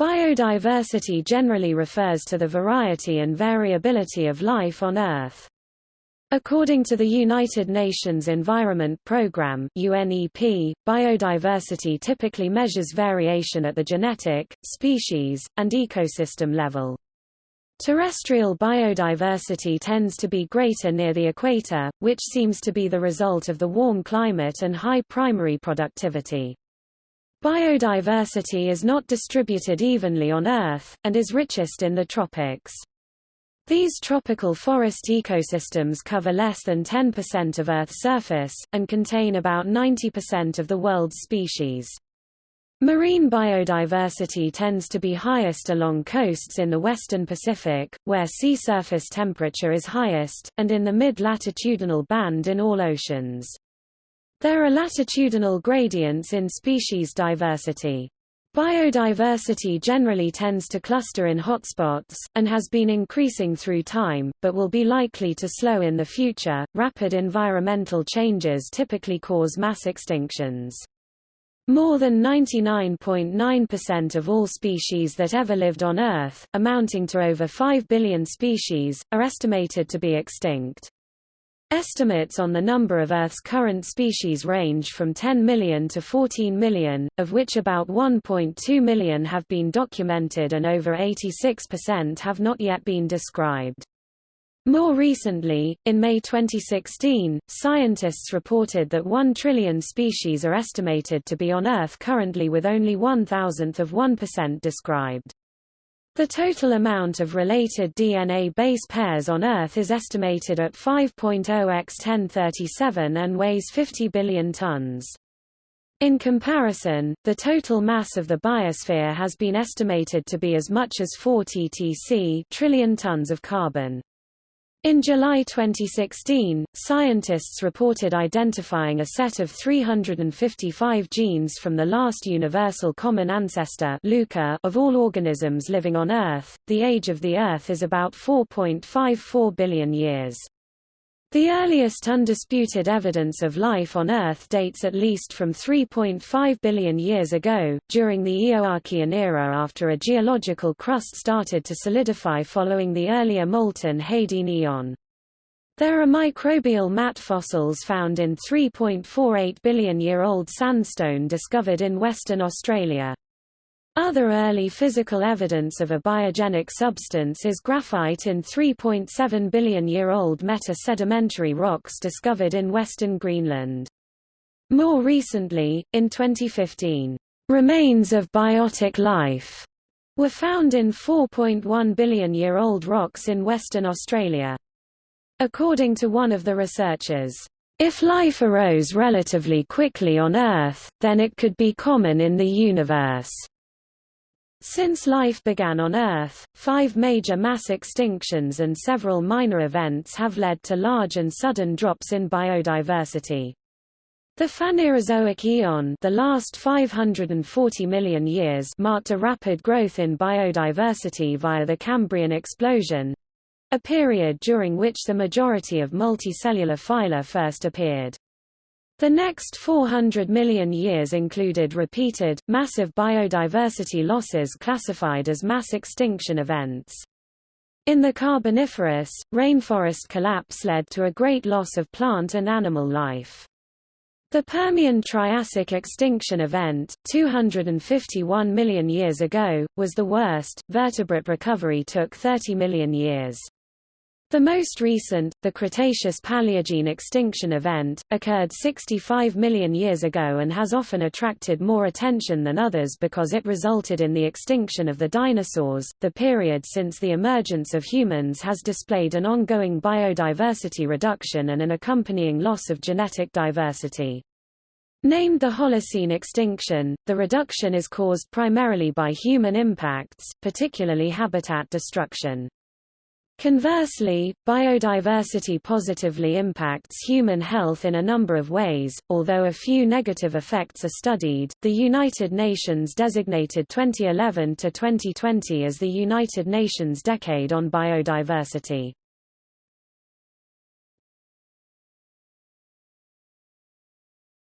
Biodiversity generally refers to the variety and variability of life on Earth. According to the United Nations Environment Programme UNEP, biodiversity typically measures variation at the genetic, species, and ecosystem level. Terrestrial biodiversity tends to be greater near the equator, which seems to be the result of the warm climate and high primary productivity. Biodiversity is not distributed evenly on Earth, and is richest in the tropics. These tropical forest ecosystems cover less than 10% of Earth's surface, and contain about 90% of the world's species. Marine biodiversity tends to be highest along coasts in the western Pacific, where sea surface temperature is highest, and in the mid-latitudinal band in all oceans. There are latitudinal gradients in species diversity. Biodiversity generally tends to cluster in hotspots, and has been increasing through time, but will be likely to slow in the future. Rapid environmental changes typically cause mass extinctions. More than 99.9% of all species that ever lived on Earth, amounting to over 5 billion species, are estimated to be extinct. Estimates on the number of Earth's current species range from 10 million to 14 million, of which about 1.2 million have been documented and over 86% have not yet been described. More recently, in May 2016, scientists reported that 1 trillion species are estimated to be on Earth currently with only one thousandth of 1% described. The total amount of related DNA base pairs on Earth is estimated at 5.0 x 1037 and weighs 50 billion tons. In comparison, the total mass of the biosphere has been estimated to be as much as 4 ttc trillion tons of carbon. In July 2016, scientists reported identifying a set of 355 genes from the last universal common ancestor of all organisms living on Earth. The age of the Earth is about 4.54 billion years. The earliest undisputed evidence of life on Earth dates at least from 3.5 billion years ago, during the Eoarchean era after a geological crust started to solidify following the earlier molten Hadean Eon. There are microbial mat fossils found in 3.48 billion-year-old sandstone discovered in Western Australia. Other early physical evidence of a biogenic substance is graphite in 3.7 billion-year-old meta-sedimentary rocks discovered in western Greenland. More recently, in 2015, remains of biotic life were found in 4.1 billion-year-old rocks in Western Australia. According to one of the researchers, if life arose relatively quickly on Earth, then it could be common in the universe. Since life began on Earth, five major mass extinctions and several minor events have led to large and sudden drops in biodiversity. The Phanerozoic Eon the last 540 million years marked a rapid growth in biodiversity via the Cambrian explosion—a period during which the majority of multicellular phyla first appeared. The next 400 million years included repeated, massive biodiversity losses classified as mass extinction events. In the Carboniferous, rainforest collapse led to a great loss of plant and animal life. The Permian-Triassic extinction event, 251 million years ago, was the worst. Vertebrate recovery took 30 million years. The most recent, the Cretaceous-Paleogene extinction event, occurred 65 million years ago and has often attracted more attention than others because it resulted in the extinction of the dinosaurs. The period since the emergence of humans has displayed an ongoing biodiversity reduction and an accompanying loss of genetic diversity. Named the Holocene extinction, the reduction is caused primarily by human impacts, particularly habitat destruction. Conversely, biodiversity positively impacts human health in a number of ways, although a few negative effects are studied. The United Nations designated 2011 to 2020 as the United Nations Decade on Biodiversity.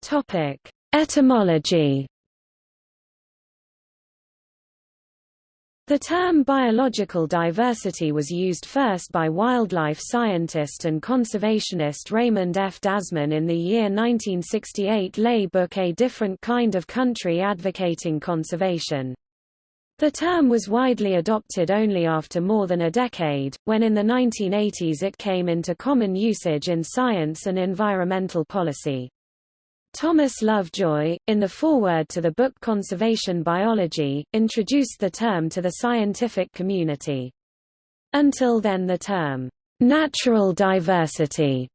Topic: Etymology The term biological diversity was used first by wildlife scientist and conservationist Raymond F. Dasmann in the year 1968 lay book A Different Kind of Country Advocating Conservation. The term was widely adopted only after more than a decade, when in the 1980s it came into common usage in science and environmental policy. Thomas Lovejoy, in the foreword to the book Conservation Biology, introduced the term to the scientific community. Until then the term, natural diversity,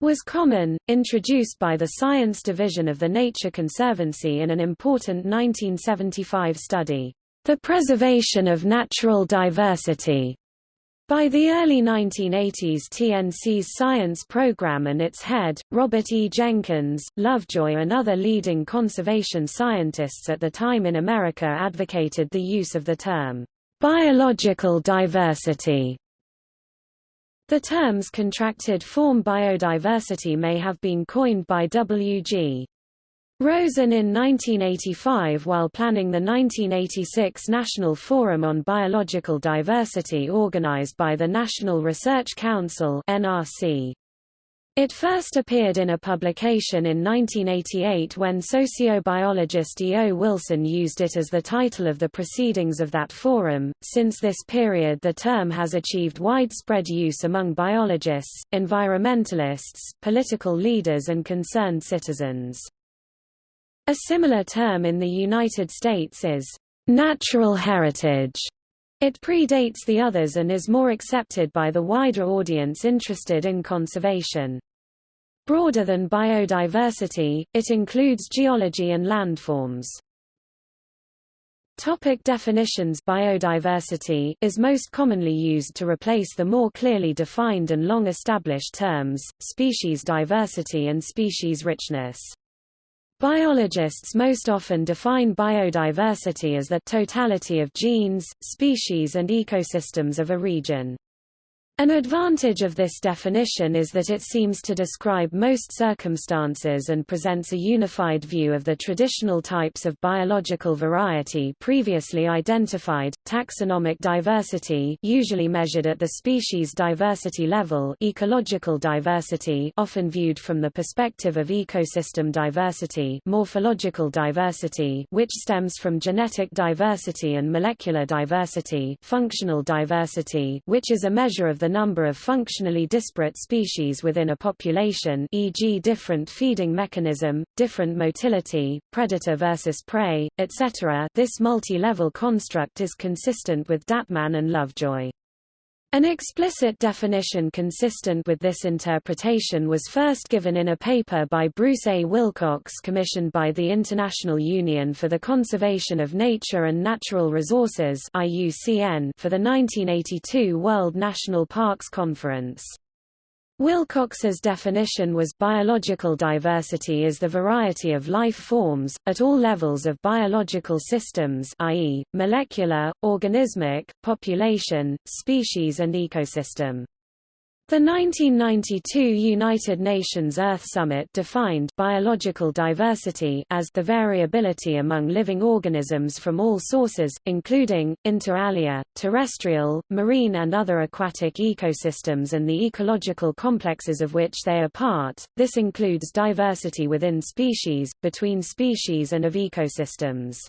was common, introduced by the Science Division of the Nature Conservancy in an important 1975 study, The Preservation of Natural Diversity, by the early 1980s TNC's science program and its head, Robert E. Jenkins, Lovejoy and other leading conservation scientists at the time in America advocated the use of the term, biological diversity. The terms contracted form biodiversity may have been coined by W.G. Rosen in 1985 while planning the 1986 National Forum on Biological Diversity organized by the National Research Council NRC. It first appeared in a publication in 1988 when sociobiologist E. O. Wilson used it as the title of the proceedings of that forum. Since this period, the term has achieved widespread use among biologists, environmentalists, political leaders, and concerned citizens. A similar term in the United States is natural heritage. It predates the others and is more accepted by the wider audience interested in conservation. Broader than biodiversity, it includes geology and landforms. Topic definitions Biodiversity is most commonly used to replace the more clearly defined and long-established terms, species diversity and species richness. Biologists most often define biodiversity as the totality of genes, species and ecosystems of a region. An advantage of this definition is that it seems to describe most circumstances and presents a unified view of the traditional types of biological variety previously identified. Taxonomic diversity, usually measured at the species diversity level, ecological diversity, often viewed from the perspective of ecosystem diversity, morphological diversity, which stems from genetic diversity and molecular diversity, functional diversity, which is a measure of the number of functionally disparate species within a population e.g. different feeding mechanism, different motility, predator versus prey, etc. This multi-level construct is consistent with Dasmann and Lovejoy. An explicit definition consistent with this interpretation was first given in a paper by Bruce A. Wilcox commissioned by the International Union for the Conservation of Nature and Natural Resources for the 1982 World National Parks Conference. Wilcox's definition was biological diversity is the variety of life forms, at all levels of biological systems i.e., molecular, organismic, population, species and ecosystem. The 1992 United Nations Earth Summit defined biological diversity as the variability among living organisms from all sources, including, inter alia, terrestrial, marine and other aquatic ecosystems and the ecological complexes of which they are part. This includes diversity within species, between species and of ecosystems.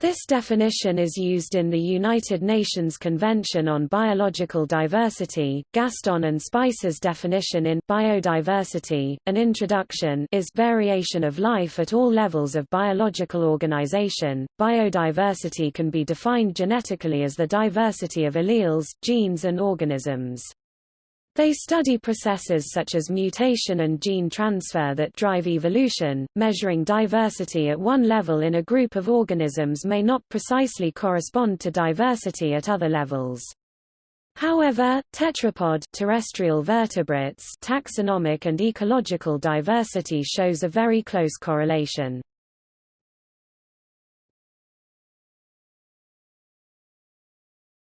This definition is used in the United Nations Convention on Biological Diversity. Gaston and Spicer's definition in Biodiversity, an introduction is variation of life at all levels of biological organization. Biodiversity can be defined genetically as the diversity of alleles, genes and organisms. They study processes such as mutation and gene transfer that drive evolution. Measuring diversity at one level in a group of organisms may not precisely correspond to diversity at other levels. However, tetrapod terrestrial vertebrates taxonomic and ecological diversity shows a very close correlation.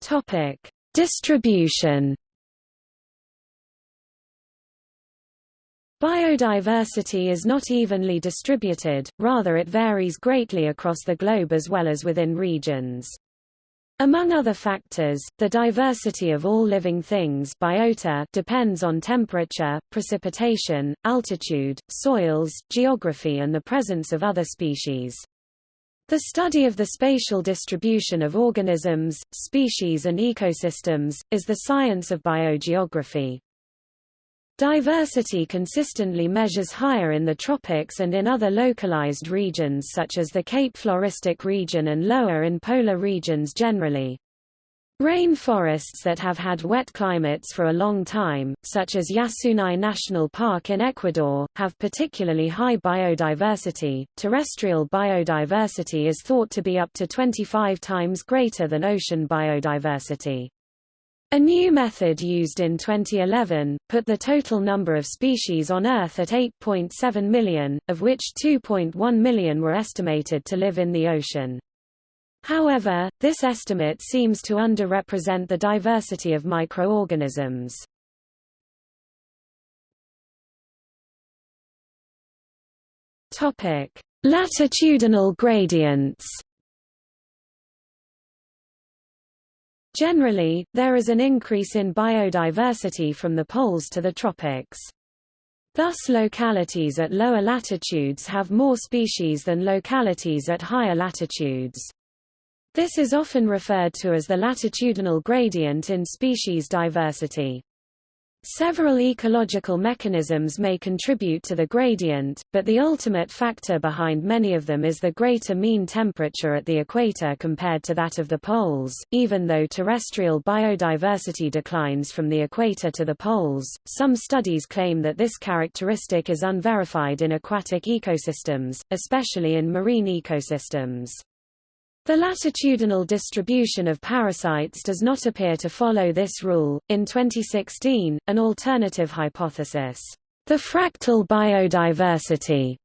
Topic: Distribution Biodiversity is not evenly distributed, rather it varies greatly across the globe as well as within regions. Among other factors, the diversity of all living things biota depends on temperature, precipitation, altitude, soils, geography and the presence of other species. The study of the spatial distribution of organisms, species and ecosystems, is the science of biogeography. Diversity consistently measures higher in the tropics and in other localized regions such as the Cape Floristic region and lower in polar regions generally. Rainforests that have had wet climates for a long time, such as Yasuní National Park in Ecuador, have particularly high biodiversity. Terrestrial biodiversity is thought to be up to 25 times greater than ocean biodiversity. A new method used in 2011, put the total number of species on Earth at 8.7 million, of which 2.1 million were estimated to live in the ocean. However, this estimate seems to underrepresent the diversity of microorganisms. Latitudinal gradients Generally, there is an increase in biodiversity from the poles to the tropics. Thus localities at lower latitudes have more species than localities at higher latitudes. This is often referred to as the latitudinal gradient in species diversity. Several ecological mechanisms may contribute to the gradient, but the ultimate factor behind many of them is the greater mean temperature at the equator compared to that of the poles. Even though terrestrial biodiversity declines from the equator to the poles, some studies claim that this characteristic is unverified in aquatic ecosystems, especially in marine ecosystems. The latitudinal distribution of parasites does not appear to follow this rule. In 2016, an alternative hypothesis, the fractal biodiversity,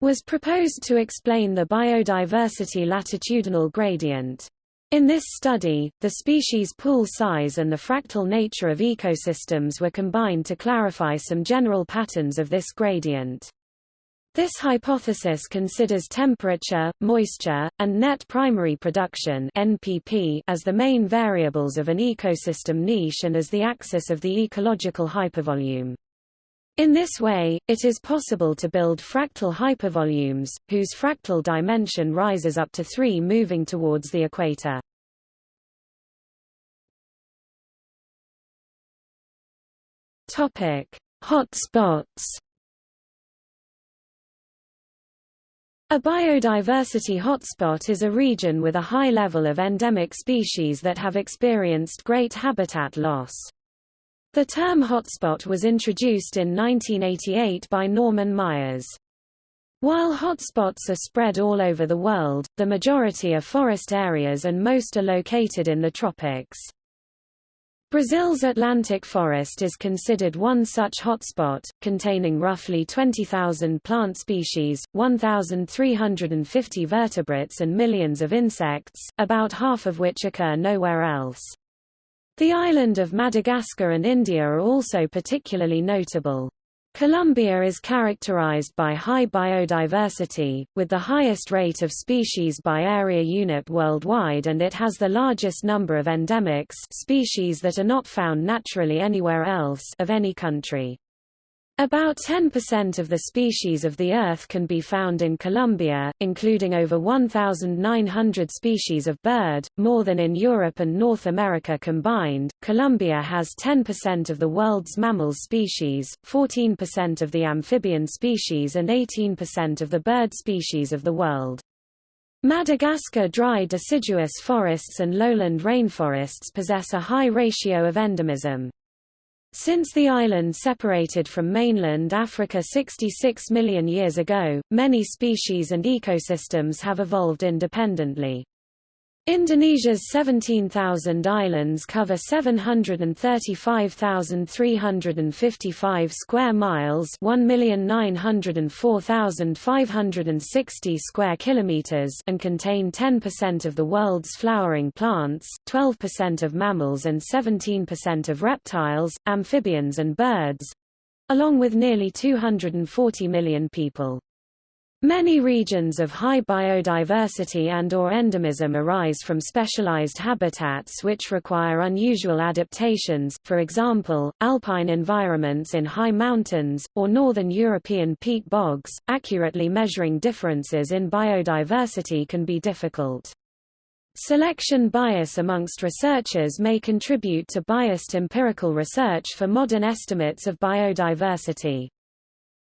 was proposed to explain the biodiversity latitudinal gradient. In this study, the species pool size and the fractal nature of ecosystems were combined to clarify some general patterns of this gradient. This hypothesis considers temperature, moisture, and net primary production NPP as the main variables of an ecosystem niche and as the axis of the ecological hypervolume. In this way, it is possible to build fractal hypervolumes, whose fractal dimension rises up to 3 moving towards the equator. Hotspots A biodiversity hotspot is a region with a high level of endemic species that have experienced great habitat loss. The term hotspot was introduced in 1988 by Norman Myers. While hotspots are spread all over the world, the majority are forest areas and most are located in the tropics. Brazil's Atlantic forest is considered one such hotspot, containing roughly 20,000 plant species, 1,350 vertebrates and millions of insects, about half of which occur nowhere else. The island of Madagascar and India are also particularly notable. Colombia is characterized by high biodiversity, with the highest rate of species by area unit worldwide and it has the largest number of endemics species that are not found naturally anywhere else of any country. About 10% of the species of the Earth can be found in Colombia, including over 1,900 species of bird, more than in Europe and North America combined. Colombia has 10% of the world's mammal species, 14% of the amphibian species, and 18% of the bird species of the world. Madagascar dry deciduous forests and lowland rainforests possess a high ratio of endemism. Since the island separated from mainland Africa 66 million years ago, many species and ecosystems have evolved independently. Indonesia's 17,000 islands cover 735,355 square miles, 1,904,560 square kilometers, and contain 10% of the world's flowering plants, 12% of mammals and 17% of reptiles, amphibians and birds, along with nearly 240 million people. Many regions of high biodiversity and or endemism arise from specialized habitats which require unusual adaptations, for example, alpine environments in high mountains, or northern European peat bogs. Accurately measuring differences in biodiversity can be difficult. Selection bias amongst researchers may contribute to biased empirical research for modern estimates of biodiversity.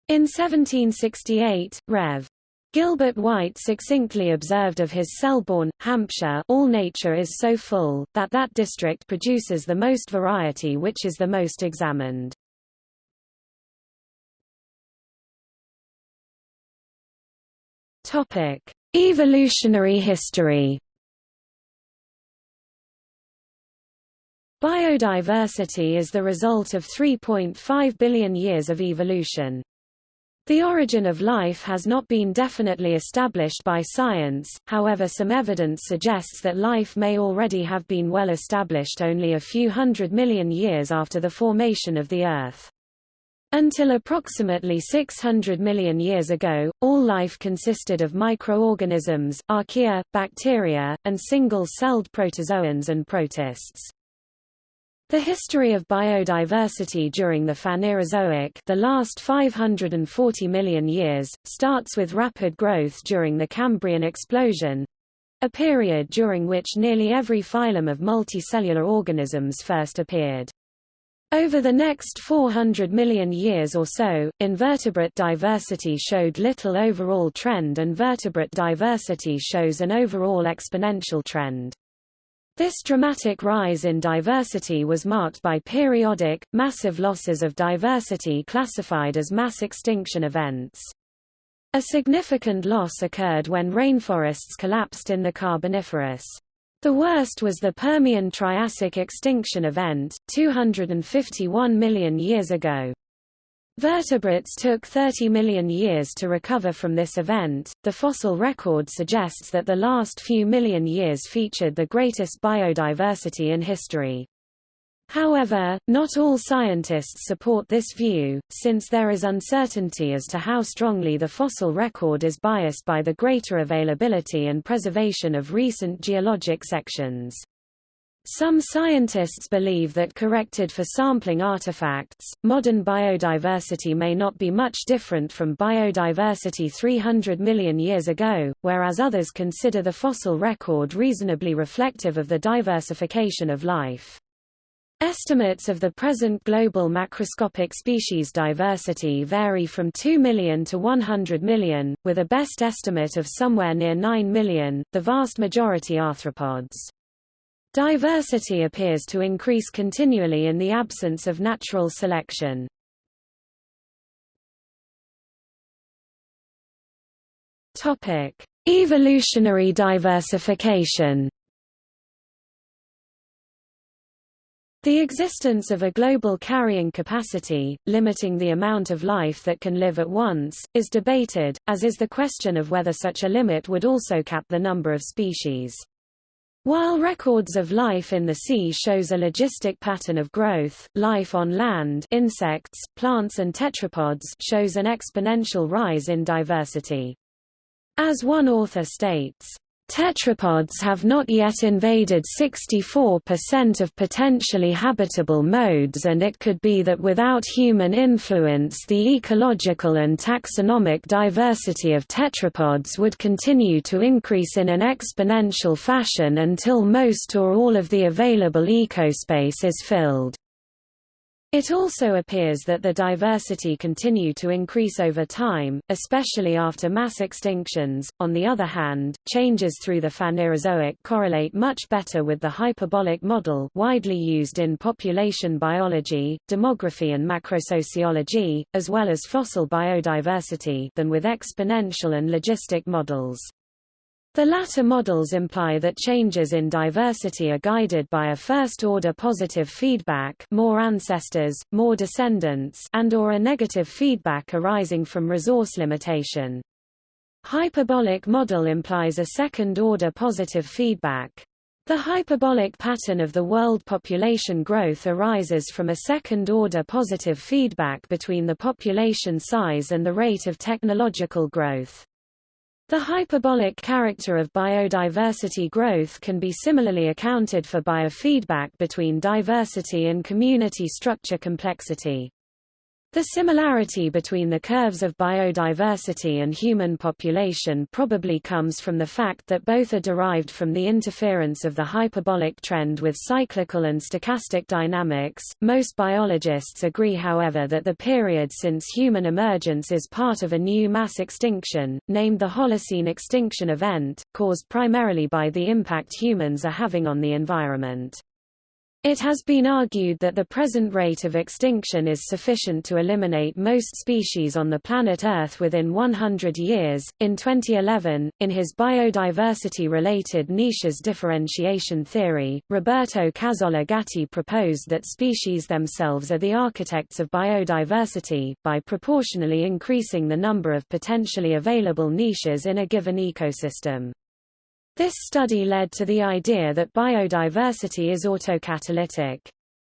In 1768, Rev. Gilbert White succinctly observed of his Selborne, Hampshire all nature is so full, that that district produces the most variety which is the most examined. Evolutionary history Biodiversity is the result of 3.5 billion years of evolution. The origin of life has not been definitely established by science, however some evidence suggests that life may already have been well established only a few hundred million years after the formation of the Earth. Until approximately 600 million years ago, all life consisted of microorganisms, archaea, bacteria, and single-celled protozoans and protists. The history of biodiversity during the Phanerozoic the last 540 million years, starts with rapid growth during the Cambrian explosion—a period during which nearly every phylum of multicellular organisms first appeared. Over the next 400 million years or so, invertebrate diversity showed little overall trend and vertebrate diversity shows an overall exponential trend. This dramatic rise in diversity was marked by periodic, massive losses of diversity classified as mass extinction events. A significant loss occurred when rainforests collapsed in the Carboniferous. The worst was the Permian-Triassic extinction event, 251 million years ago. Vertebrates took 30 million years to recover from this event. The fossil record suggests that the last few million years featured the greatest biodiversity in history. However, not all scientists support this view, since there is uncertainty as to how strongly the fossil record is biased by the greater availability and preservation of recent geologic sections. Some scientists believe that corrected for sampling artifacts, modern biodiversity may not be much different from biodiversity 300 million years ago, whereas others consider the fossil record reasonably reflective of the diversification of life. Estimates of the present global macroscopic species diversity vary from 2 million to 100 million, with a best estimate of somewhere near 9 million, the vast majority arthropods. Diversity appears to increase continually in the absence of natural selection. Topic: Evolutionary diversification. The existence of a global carrying capacity, limiting the amount of life that can live at once, is debated, as is the question of whether such a limit would also cap the number of species. While records of life in the sea shows a logistic pattern of growth, life on land insects, plants and tetrapods shows an exponential rise in diversity. As one author states, Tetrapods have not yet invaded 64% of potentially habitable modes and it could be that without human influence the ecological and taxonomic diversity of tetrapods would continue to increase in an exponential fashion until most or all of the available ecospace is filled. It also appears that the diversity continue to increase over time, especially after mass extinctions. On the other hand, changes through the Phanerozoic correlate much better with the hyperbolic model widely used in population biology, demography and macrosociology, as well as fossil biodiversity than with exponential and logistic models. The latter models imply that changes in diversity are guided by a first-order positive feedback more ancestors, more descendants and or a negative feedback arising from resource limitation. Hyperbolic model implies a second-order positive feedback. The hyperbolic pattern of the world population growth arises from a second-order positive feedback between the population size and the rate of technological growth. The hyperbolic character of biodiversity growth can be similarly accounted for by a feedback between diversity and community structure complexity. The similarity between the curves of biodiversity and human population probably comes from the fact that both are derived from the interference of the hyperbolic trend with cyclical and stochastic dynamics. Most biologists agree, however, that the period since human emergence is part of a new mass extinction, named the Holocene extinction event, caused primarily by the impact humans are having on the environment. It has been argued that the present rate of extinction is sufficient to eliminate most species on the planet Earth within 100 years. In 2011, in his biodiversity related niches differentiation theory, Roberto Cazzola Gatti proposed that species themselves are the architects of biodiversity, by proportionally increasing the number of potentially available niches in a given ecosystem. This study led to the idea that biodiversity is autocatalytic.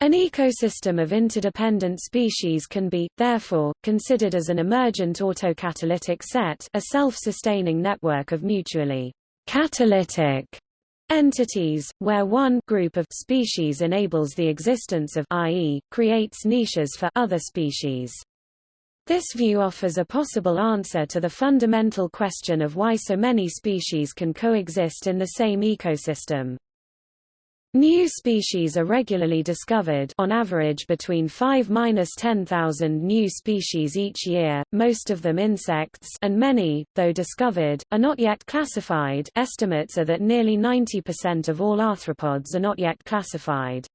An ecosystem of interdependent species can be, therefore, considered as an emergent autocatalytic set a self-sustaining network of mutually catalytic entities, where one group of species enables the existence of i.e., creates niches for other species. This view offers a possible answer to the fundamental question of why so many species can coexist in the same ecosystem. New species are regularly discovered on average between 5–10,000 new species each year, most of them insects and many, though discovered, are not yet classified estimates are that nearly 90% of all arthropods are not yet classified.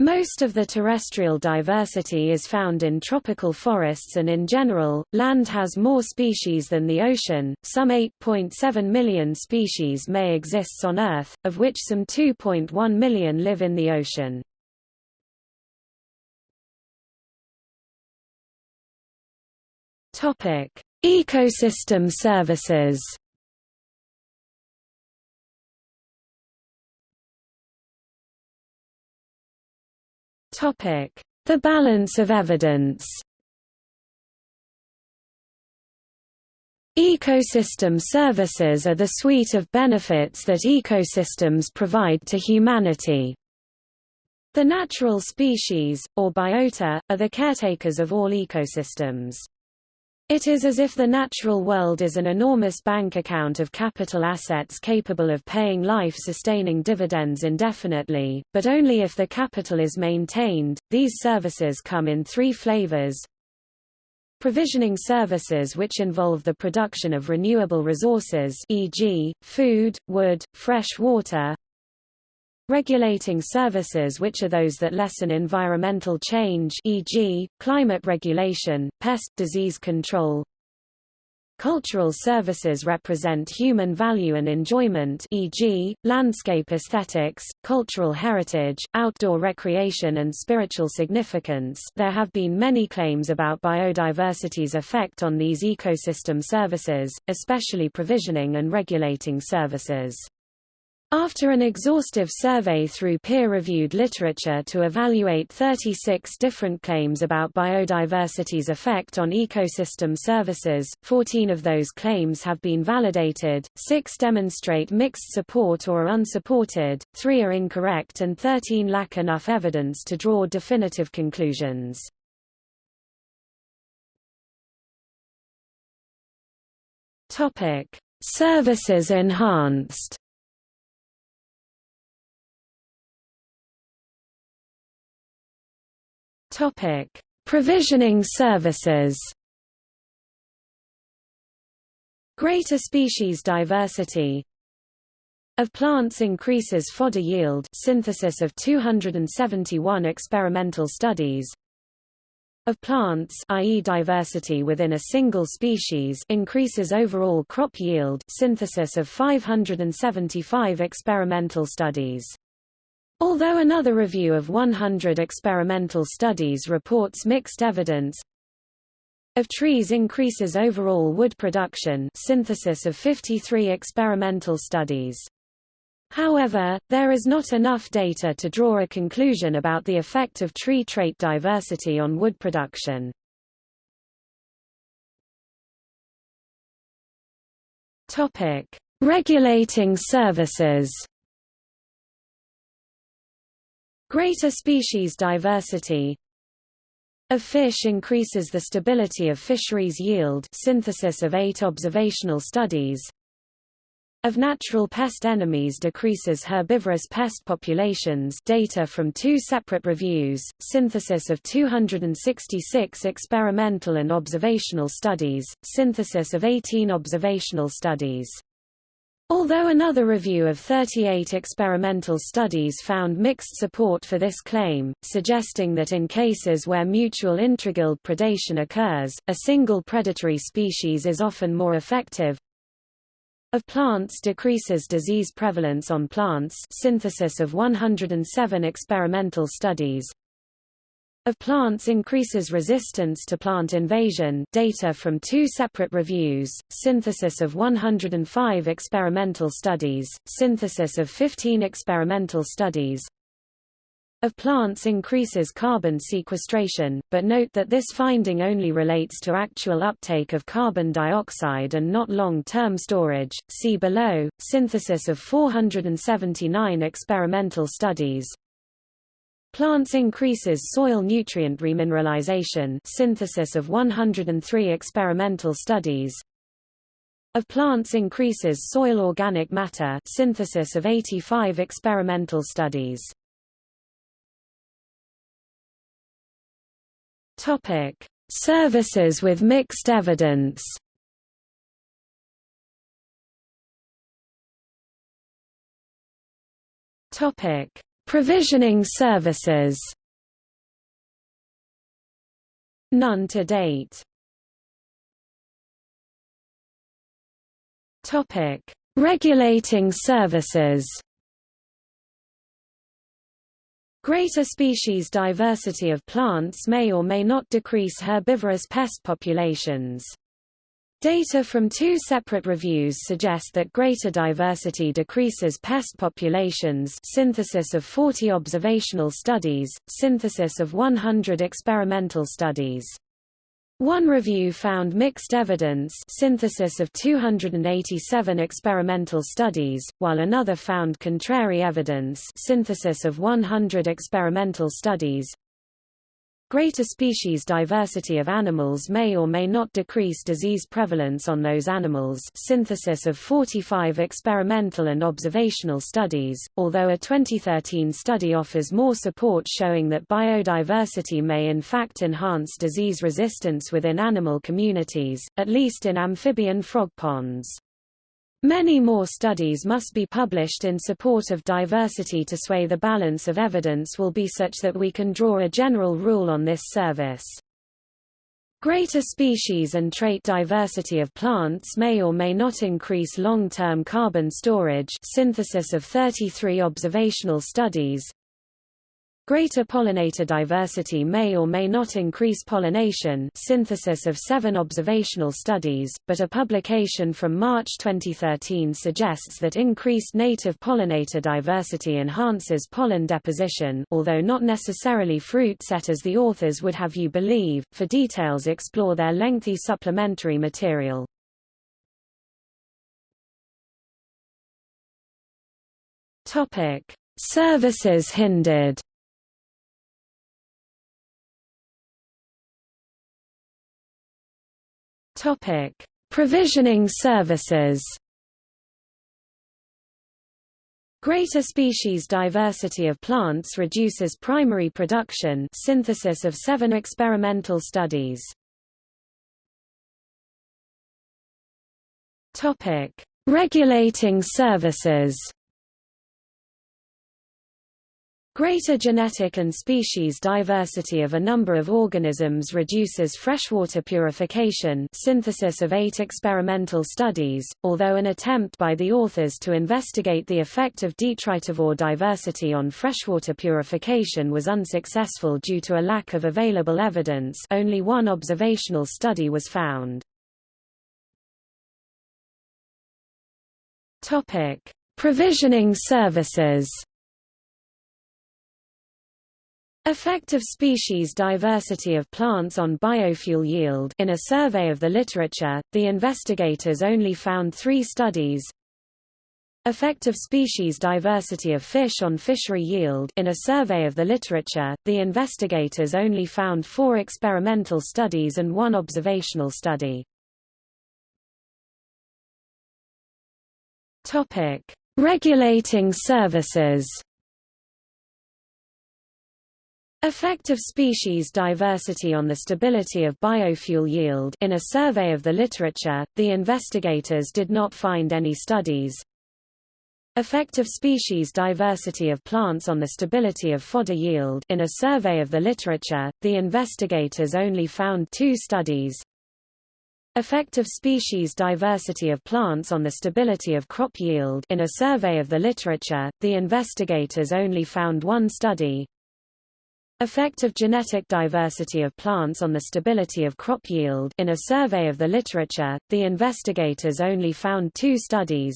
Most of the terrestrial diversity is found in tropical forests and in general, land has more species than the ocean. Some 8.7 million species may exist on Earth, of which some 2.1 million live in the ocean. Topic: Ecosystem services. The balance of evidence. Ecosystem services are the suite of benefits that ecosystems provide to humanity. The natural species, or biota, are the caretakers of all ecosystems. It is as if the natural world is an enormous bank account of capital assets capable of paying life-sustaining dividends indefinitely, but only if the capital is maintained. These services come in three flavors. Provisioning services which involve the production of renewable resources e.g., food, wood, fresh water, Regulating services which are those that lessen environmental change e.g., climate regulation, pest, disease control. Cultural services represent human value and enjoyment e.g., landscape aesthetics, cultural heritage, outdoor recreation and spiritual significance there have been many claims about biodiversity's effect on these ecosystem services, especially provisioning and regulating services. After an exhaustive survey through peer-reviewed literature to evaluate 36 different claims about biodiversity's effect on ecosystem services, 14 of those claims have been validated, 6 demonstrate mixed support or are unsupported, 3 are incorrect and 13 lack enough evidence to draw definitive conclusions. Services enhanced Topic: Provisioning services. Greater species diversity of plants increases fodder yield synthesis of 271 experimental studies of plants i.e. diversity within a single species increases overall crop yield synthesis of 575 experimental studies Although another review of 100 experimental studies reports mixed evidence of trees increases overall wood production synthesis of 53 experimental studies. However, there is not enough data to draw a conclusion about the effect of tree trait diversity on wood production. Regulating services. Greater species diversity of fish increases the stability of fisheries yield synthesis of eight observational studies of natural pest enemies decreases herbivorous pest populations data from two separate reviews, synthesis of 266 experimental and observational studies, synthesis of 18 observational studies. Although another review of 38 experimental studies found mixed support for this claim, suggesting that in cases where mutual intraguild predation occurs, a single predatory species is often more effective, of plants decreases disease prevalence on plants synthesis of 107 experimental studies of plants increases resistance to plant invasion data from two separate reviews, synthesis of 105 experimental studies, synthesis of 15 experimental studies, of plants increases carbon sequestration, but note that this finding only relates to actual uptake of carbon dioxide and not long-term storage. See below, synthesis of 479 experimental studies. Plants increases soil nutrient remineralization synthesis of 103 experimental studies. Of plants increases soil organic matter synthesis of 85 experimental studies. Topic: Services with mixed evidence. Topic: Provisioning services. None to date. Topic: Regulating services. Greater species diversity of plants may or may not decrease herbivorous pest populations. Data from two separate reviews suggest that greater diversity decreases pest populations synthesis of 40 observational studies, synthesis of 100 experimental studies. One review found mixed evidence synthesis of 287 experimental studies, while another found contrary evidence synthesis of 100 experimental studies. Greater species diversity of animals may or may not decrease disease prevalence on those animals synthesis of 45 experimental and observational studies, although a 2013 study offers more support showing that biodiversity may in fact enhance disease resistance within animal communities, at least in amphibian frog ponds. Many more studies must be published in support of diversity to sway the balance of evidence will be such that we can draw a general rule on this service. Greater species and trait diversity of plants may or may not increase long-term carbon storage synthesis of 33 observational studies, Greater pollinator diversity may or may not increase pollination synthesis of seven observational studies, but a publication from March 2013 suggests that increased native pollinator diversity enhances pollen deposition although not necessarily fruit set as the authors would have you believe. For details explore their lengthy supplementary material. Services hindered Topic: Provisioning services. Greater species diversity of plants reduces primary production synthesis of seven experimental studies. Regulating services. Greater genetic and species diversity of a number of organisms reduces freshwater purification synthesis of eight experimental studies, although an attempt by the authors to investigate the effect of detritivore diversity on freshwater purification was unsuccessful due to a lack of available evidence only one observational study was found. Provisioning services Effect of species diversity of plants on biofuel yield In a survey of the literature, the investigators only found three studies. Effect of species diversity of fish on fishery yield In a survey of the literature, the investigators only found four experimental studies and one observational study. Regulating services Effect of species diversity on the stability of biofuel yield In a survey of the literature, the investigators did not find any studies. Effect of species diversity of plants on the stability of fodder yield In a survey of the literature, the investigators only found two studies. Effect of species diversity of plants on the stability of crop yield In a survey of the literature, the investigators only found one study. Effect of genetic diversity of plants on the stability of crop yield In a survey of the literature, the investigators only found two studies.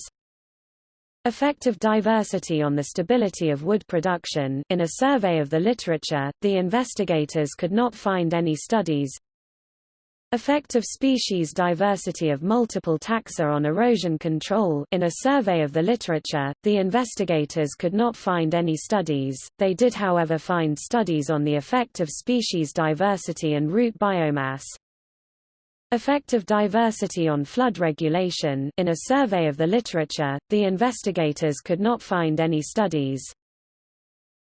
Effect of diversity on the stability of wood production In a survey of the literature, the investigators could not find any studies. Effect of species diversity of multiple taxa on erosion control In a survey of the literature, the investigators could not find any studies, they did however find studies on the effect of species diversity and root biomass. Effect of diversity on flood regulation In a survey of the literature, the investigators could not find any studies.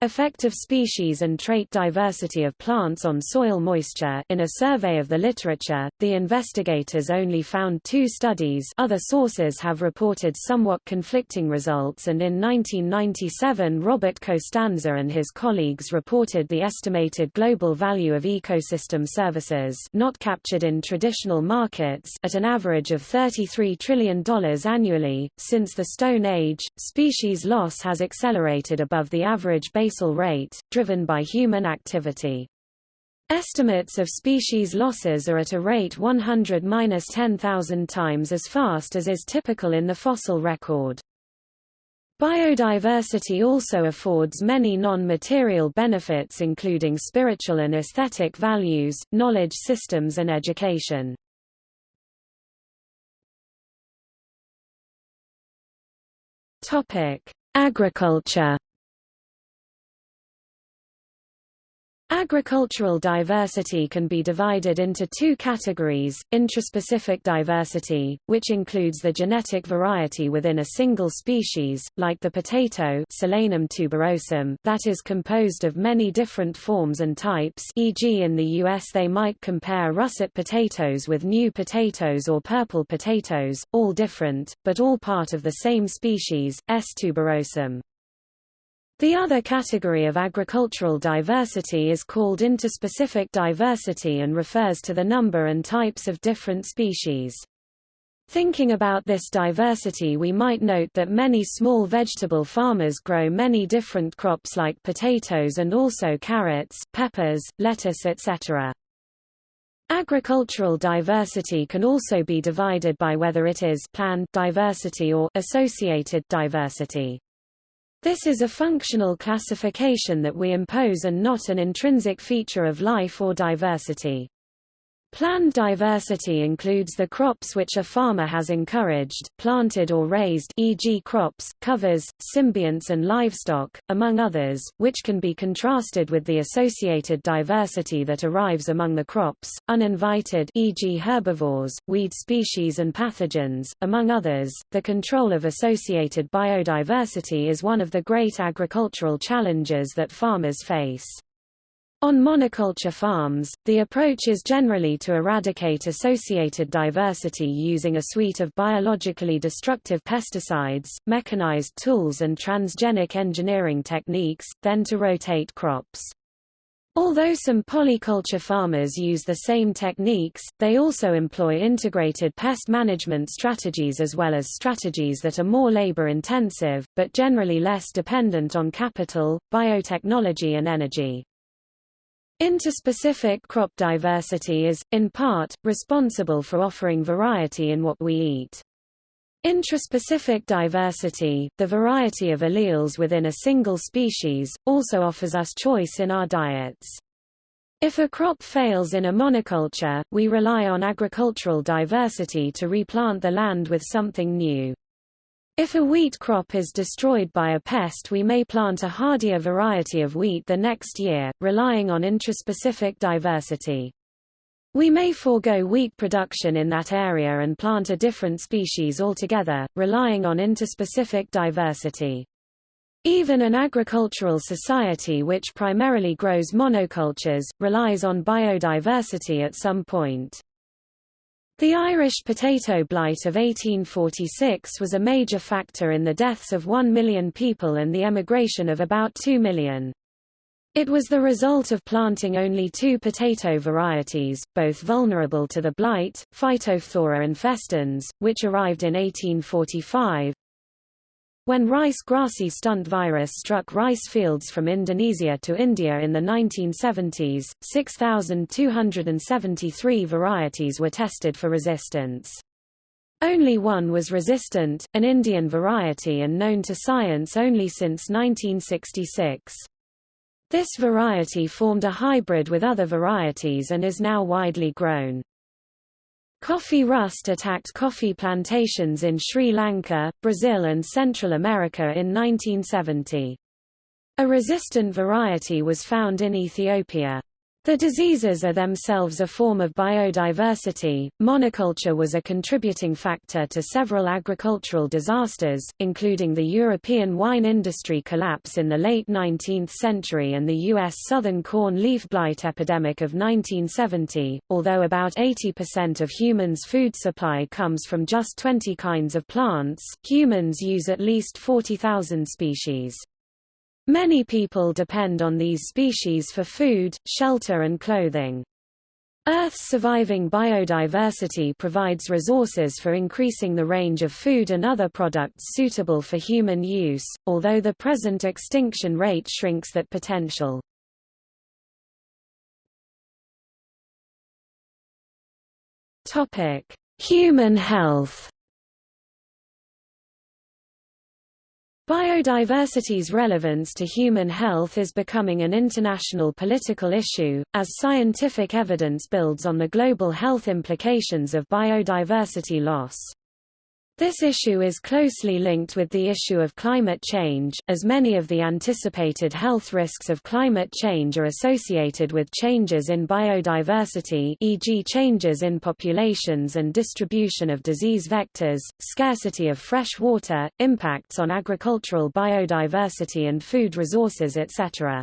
Effect of species and trait diversity of plants on soil moisture In a survey of the literature, the investigators only found two studies other sources have reported somewhat conflicting results and in 1997 Robert Costanza and his colleagues reported the estimated global value of ecosystem services not captured in traditional markets at an average of $33 trillion annually. Since the Stone Age, species loss has accelerated above the average base basal rate, driven by human activity. Estimates of species losses are at a rate 100–10,000 times as fast as is typical in the fossil record. Biodiversity also affords many non-material benefits including spiritual and aesthetic values, knowledge systems and education. Agriculture Agricultural diversity can be divided into two categories, intraspecific diversity, which includes the genetic variety within a single species, like the potato Solanum tuberosum that is composed of many different forms and types e.g. in the US they might compare russet potatoes with new potatoes or purple potatoes, all different, but all part of the same species, S. tuberosum. The other category of agricultural diversity is called interspecific diversity and refers to the number and types of different species. Thinking about this diversity we might note that many small vegetable farmers grow many different crops like potatoes and also carrots, peppers, lettuce etc. Agricultural diversity can also be divided by whether it is plant diversity or associated diversity. This is a functional classification that we impose and not an intrinsic feature of life or diversity. Planned diversity includes the crops which a farmer has encouraged, planted or raised e.g. crops, covers, symbionts and livestock, among others, which can be contrasted with the associated diversity that arrives among the crops, uninvited e.g. herbivores, weed species and pathogens, among others. The control of associated biodiversity is one of the great agricultural challenges that farmers face. On monoculture farms, the approach is generally to eradicate associated diversity using a suite of biologically destructive pesticides, mechanized tools and transgenic engineering techniques, then to rotate crops. Although some polyculture farmers use the same techniques, they also employ integrated pest management strategies as well as strategies that are more labor-intensive, but generally less dependent on capital, biotechnology and energy. Interspecific crop diversity is, in part, responsible for offering variety in what we eat. Intraspecific diversity, the variety of alleles within a single species, also offers us choice in our diets. If a crop fails in a monoculture, we rely on agricultural diversity to replant the land with something new. If a wheat crop is destroyed by a pest we may plant a hardier variety of wheat the next year, relying on intraspecific diversity. We may forego wheat production in that area and plant a different species altogether, relying on interspecific diversity. Even an agricultural society which primarily grows monocultures, relies on biodiversity at some point. The Irish potato blight of 1846 was a major factor in the deaths of one million people and the emigration of about two million. It was the result of planting only two potato varieties, both vulnerable to the blight, Phytophthora and infestans, which arrived in 1845. When rice grassy stunt virus struck rice fields from Indonesia to India in the 1970s, 6,273 varieties were tested for resistance. Only one was resistant, an Indian variety and known to science only since 1966. This variety formed a hybrid with other varieties and is now widely grown. Coffee rust attacked coffee plantations in Sri Lanka, Brazil and Central America in 1970. A resistant variety was found in Ethiopia. The diseases are themselves a form of biodiversity. Monoculture was a contributing factor to several agricultural disasters, including the European wine industry collapse in the late 19th century and the U.S. southern corn leaf blight epidemic of 1970. Although about 80% of humans' food supply comes from just 20 kinds of plants, humans use at least 40,000 species. Many people depend on these species for food, shelter and clothing. Earth's surviving biodiversity provides resources for increasing the range of food and other products suitable for human use, although the present extinction rate shrinks that potential. Human health Biodiversity's relevance to human health is becoming an international political issue, as scientific evidence builds on the global health implications of biodiversity loss. This issue is closely linked with the issue of climate change, as many of the anticipated health risks of climate change are associated with changes in biodiversity e.g. changes in populations and distribution of disease vectors, scarcity of fresh water, impacts on agricultural biodiversity and food resources etc.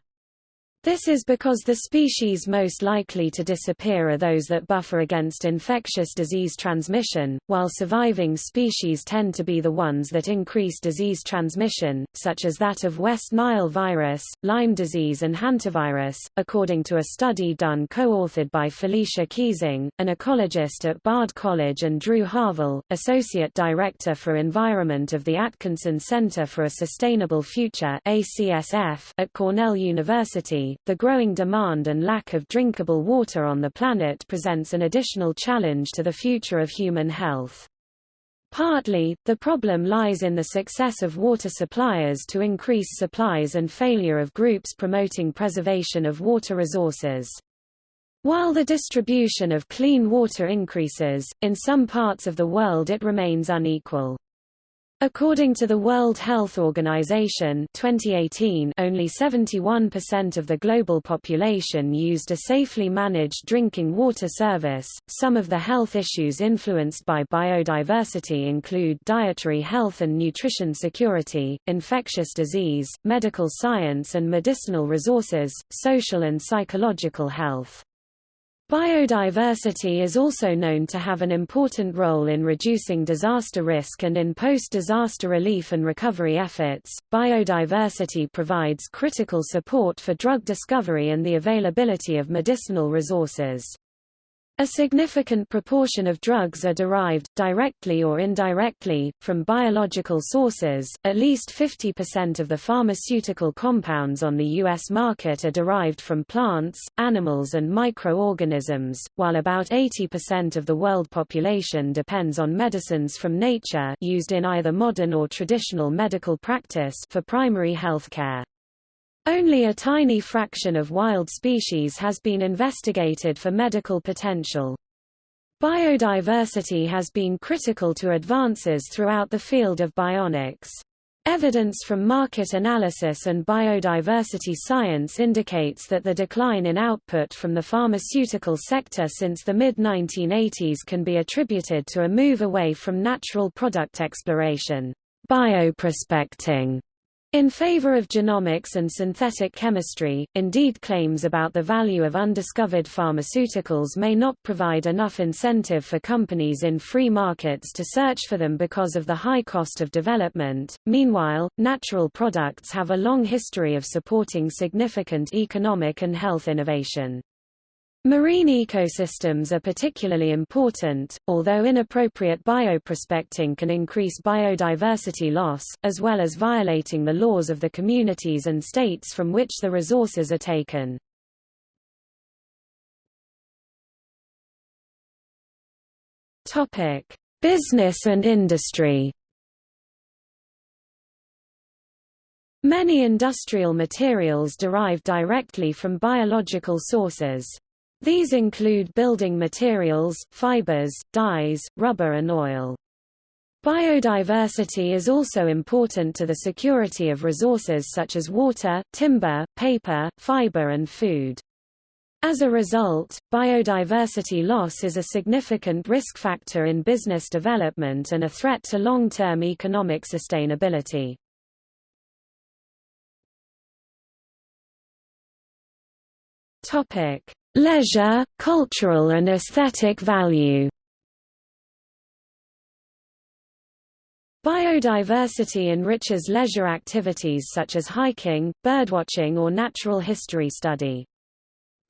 This is because the species most likely to disappear are those that buffer against infectious disease transmission, while surviving species tend to be the ones that increase disease transmission, such as that of West Nile virus, Lyme disease and hantavirus, according to a study done co-authored by Felicia Keesing, an ecologist at Bard College and Drew Harvell, Associate Director for Environment of the Atkinson Center for a Sustainable Future at Cornell University the growing demand and lack of drinkable water on the planet presents an additional challenge to the future of human health. Partly, the problem lies in the success of water suppliers to increase supplies and failure of groups promoting preservation of water resources. While the distribution of clean water increases, in some parts of the world it remains unequal. According to the World Health Organization 2018, only 71% of the global population used a safely managed drinking water service. Some of the health issues influenced by biodiversity include dietary health and nutrition security, infectious disease, medical science and medicinal resources, social and psychological health. Biodiversity is also known to have an important role in reducing disaster risk and in post-disaster relief and recovery efforts. Biodiversity provides critical support for drug discovery and the availability of medicinal resources. A significant proportion of drugs are derived, directly or indirectly, from biological sources. At least 50% of the pharmaceutical compounds on the U.S. market are derived from plants, animals, and microorganisms, while about 80% of the world population depends on medicines from nature used in either modern or traditional medical practice for primary health care. Only a tiny fraction of wild species has been investigated for medical potential. Biodiversity has been critical to advances throughout the field of bionics. Evidence from market analysis and biodiversity science indicates that the decline in output from the pharmaceutical sector since the mid-1980s can be attributed to a move away from natural product exploration bioprospecting in favor of genomics and synthetic chemistry, indeed claims about the value of undiscovered pharmaceuticals may not provide enough incentive for companies in free markets to search for them because of the high cost of development. Meanwhile, natural products have a long history of supporting significant economic and health innovation. Marine ecosystems are particularly important, although inappropriate bioprospecting can increase biodiversity loss, as well as violating the laws of the communities and states from which the resources are taken. Business and industry Many industrial materials derive directly from biological sources. These include building materials, fibers, dyes, rubber and oil. Biodiversity is also important to the security of resources such as water, timber, paper, fiber and food. As a result, biodiversity loss is a significant risk factor in business development and a threat to long-term economic sustainability. Leisure, cultural and aesthetic value Biodiversity enriches leisure activities such as hiking, birdwatching or natural history study.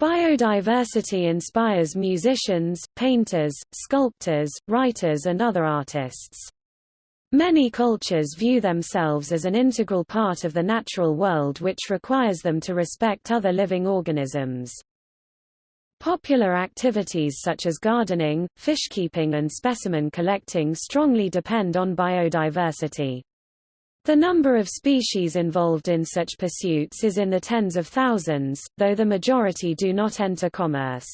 Biodiversity inspires musicians, painters, sculptors, writers and other artists. Many cultures view themselves as an integral part of the natural world which requires them to respect other living organisms. Popular activities such as gardening, fishkeeping and specimen collecting strongly depend on biodiversity. The number of species involved in such pursuits is in the tens of thousands, though the majority do not enter commerce.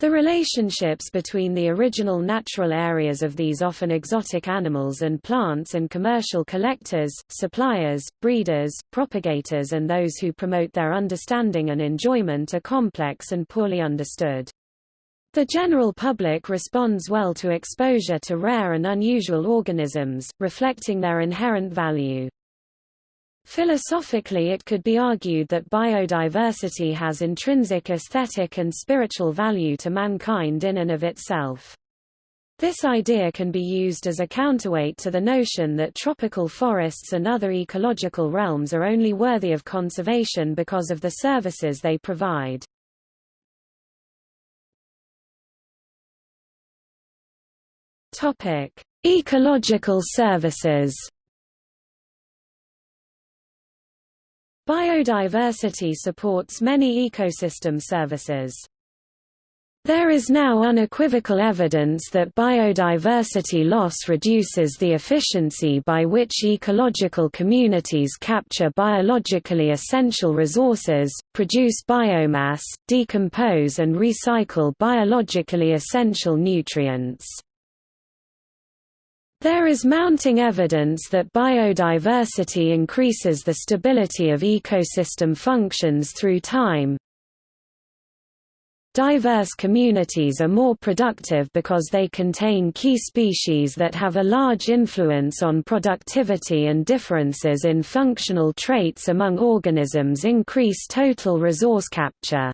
The relationships between the original natural areas of these often exotic animals and plants and commercial collectors, suppliers, breeders, propagators and those who promote their understanding and enjoyment are complex and poorly understood. The general public responds well to exposure to rare and unusual organisms, reflecting their inherent value. Philosophically it could be argued that biodiversity has intrinsic aesthetic and spiritual value to mankind in and of itself. This idea can be used as a counterweight to the notion that tropical forests and other ecological realms are only worthy of conservation because of the services they provide. Ecological services Biodiversity supports many ecosystem services. There is now unequivocal evidence that biodiversity loss reduces the efficiency by which ecological communities capture biologically essential resources, produce biomass, decompose and recycle biologically essential nutrients. There is mounting evidence that biodiversity increases the stability of ecosystem functions through time. Diverse communities are more productive because they contain key species that have a large influence on productivity and differences in functional traits among organisms increase total resource capture.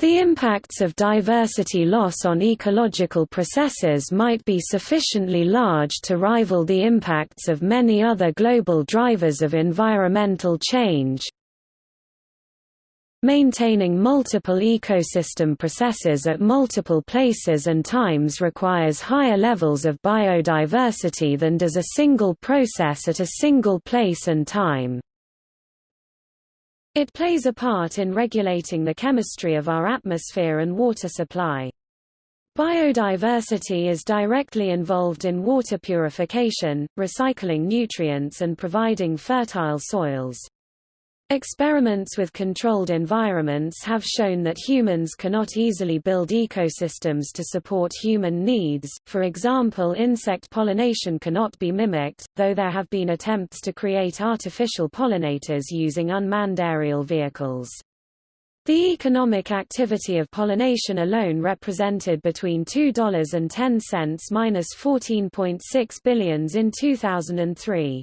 The impacts of diversity loss on ecological processes might be sufficiently large to rival the impacts of many other global drivers of environmental change. Maintaining multiple ecosystem processes at multiple places and times requires higher levels of biodiversity than does a single process at a single place and time. It plays a part in regulating the chemistry of our atmosphere and water supply. Biodiversity is directly involved in water purification, recycling nutrients and providing fertile soils. Experiments with controlled environments have shown that humans cannot easily build ecosystems to support human needs, for example insect pollination cannot be mimicked, though there have been attempts to create artificial pollinators using unmanned aerial vehicles. The economic activity of pollination alone represented between $2.10 minus 14.6 billions in 2003.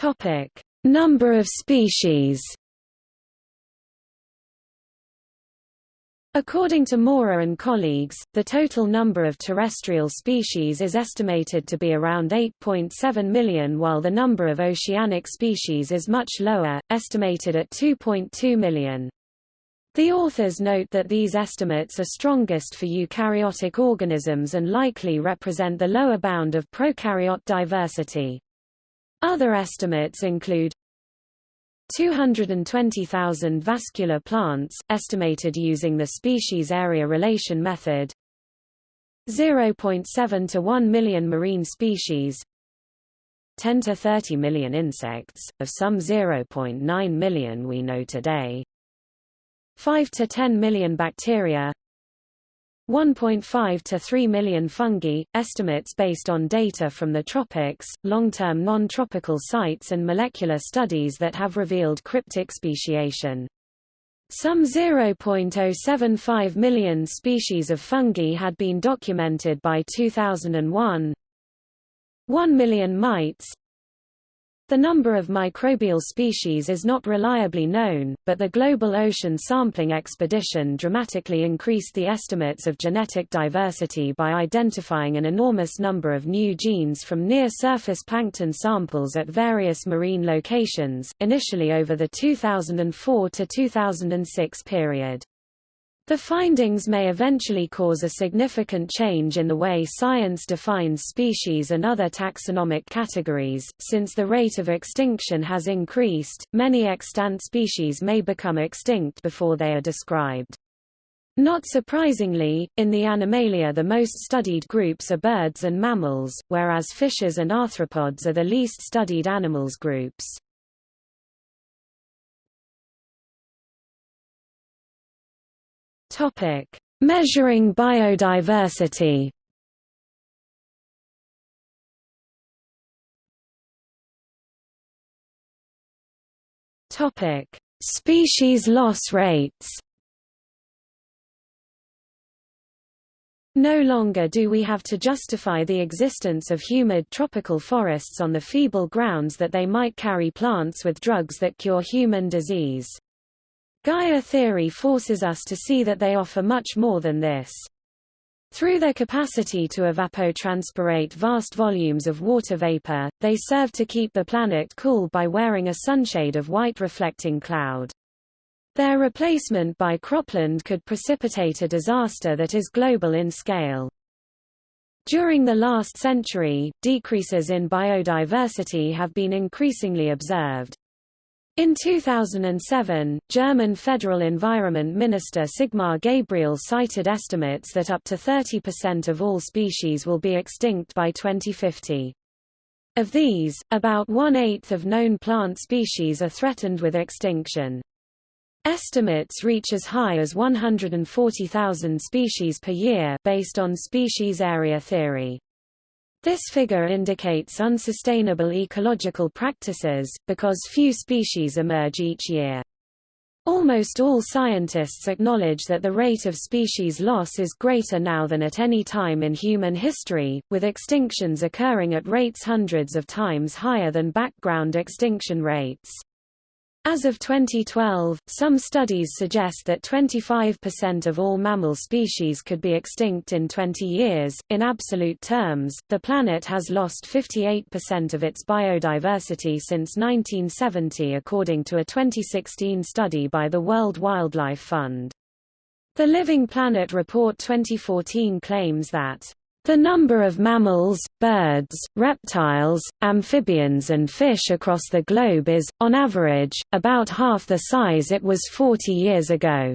Topic: Number of species. According to Mora and colleagues, the total number of terrestrial species is estimated to be around 8.7 million while the number of oceanic species is much lower, estimated at 2.2 million. The authors note that these estimates are strongest for eukaryotic organisms and likely represent the lower bound of prokaryote diversity. Other estimates include 220,000 vascular plants, estimated using the species area relation method 0.7 to 1 million marine species 10 to 30 million insects, of some 0.9 million we know today 5 to 10 million bacteria 1.5 to 3 million fungi, estimates based on data from the tropics, long-term non-tropical sites and molecular studies that have revealed cryptic speciation. Some 0.075 million species of fungi had been documented by 2001. 1 million mites, the number of microbial species is not reliably known, but the Global Ocean Sampling Expedition dramatically increased the estimates of genetic diversity by identifying an enormous number of new genes from near-surface plankton samples at various marine locations, initially over the 2004 to 2006 period. The findings may eventually cause a significant change in the way science defines species and other taxonomic categories. Since the rate of extinction has increased, many extant species may become extinct before they are described. Not surprisingly, in the Animalia the most studied groups are birds and mammals, whereas fishes and arthropods are the least studied animals groups. Topic: Measuring biodiversity. Topic: Species loss rates. No longer do we have to justify the existence of humid tropical forests on the feeble grounds that they might carry plants with drugs that cure human disease. Gaia theory forces us to see that they offer much more than this. Through their capacity to evapotranspirate vast volumes of water vapor, they serve to keep the planet cool by wearing a sunshade of white reflecting cloud. Their replacement by cropland could precipitate a disaster that is global in scale. During the last century, decreases in biodiversity have been increasingly observed. In 2007, German Federal Environment Minister Sigmar Gabriel cited estimates that up to 30% of all species will be extinct by 2050. Of these, about one-eighth of known plant species are threatened with extinction. Estimates reach as high as 140,000 species per year based on species area theory. This figure indicates unsustainable ecological practices, because few species emerge each year. Almost all scientists acknowledge that the rate of species loss is greater now than at any time in human history, with extinctions occurring at rates hundreds of times higher than background extinction rates. As of 2012, some studies suggest that 25% of all mammal species could be extinct in 20 years. In absolute terms, the planet has lost 58% of its biodiversity since 1970 according to a 2016 study by the World Wildlife Fund. The Living Planet Report 2014 claims that the number of mammals, birds, reptiles, amphibians and fish across the globe is, on average, about half the size it was 40 years ago.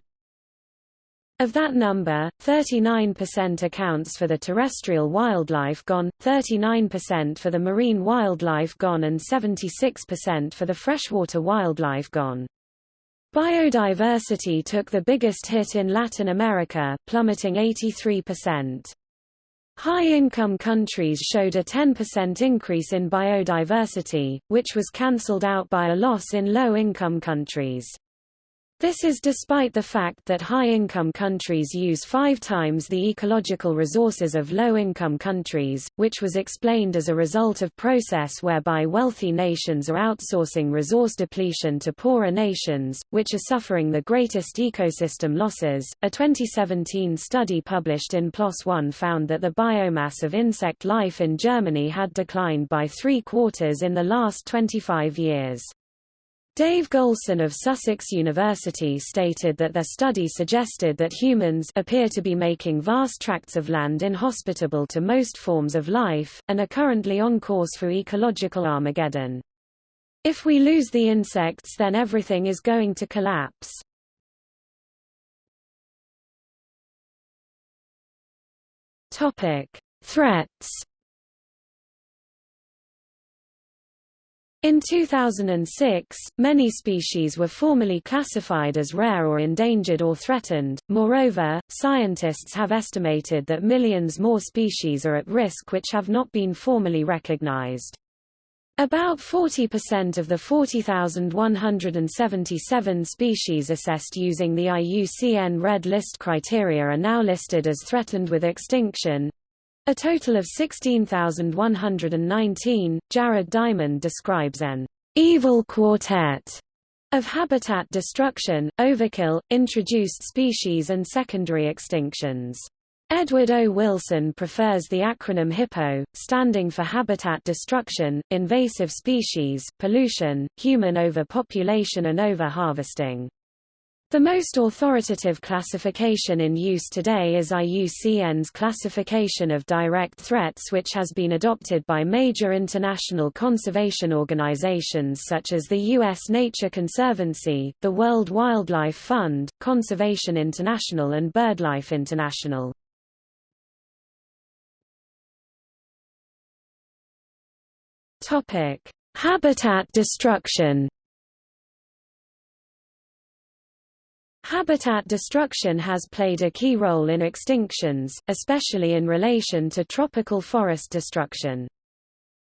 Of that number, 39% accounts for the terrestrial wildlife gone, 39% for the marine wildlife gone and 76% for the freshwater wildlife gone. Biodiversity took the biggest hit in Latin America, plummeting 83%. High-income countries showed a 10% increase in biodiversity, which was cancelled out by a loss in low-income countries. This is despite the fact that high-income countries use five times the ecological resources of low-income countries, which was explained as a result of process whereby wealthy nations are outsourcing resource depletion to poorer nations, which are suffering the greatest ecosystem losses. A 2017 study published in PLOS One found that the biomass of insect life in Germany had declined by three quarters in the last 25 years. Dave Goulson of Sussex University stated that their study suggested that humans appear to be making vast tracts of land inhospitable to most forms of life, and are currently on course for ecological Armageddon. If we lose the insects then everything is going to collapse. Threats In 2006, many species were formally classified as rare or endangered or threatened. Moreover, scientists have estimated that millions more species are at risk which have not been formally recognized. About 40% of the 40,177 species assessed using the IUCN Red List criteria are now listed as threatened with extinction, a total of 16,119, Jared Diamond describes an evil quartet of habitat destruction, overkill, introduced species and secondary extinctions. Edward O. Wilson prefers the acronym HIPPO, standing for habitat destruction, invasive species, pollution, human overpopulation and over-harvesting. The most authoritative classification in use today is IUCN's classification of direct threats which has been adopted by major international conservation organizations such as the U.S. Nature Conservancy, the World Wildlife Fund, Conservation International and BirdLife International. Habitat destruction Habitat destruction has played a key role in extinctions, especially in relation to tropical forest destruction.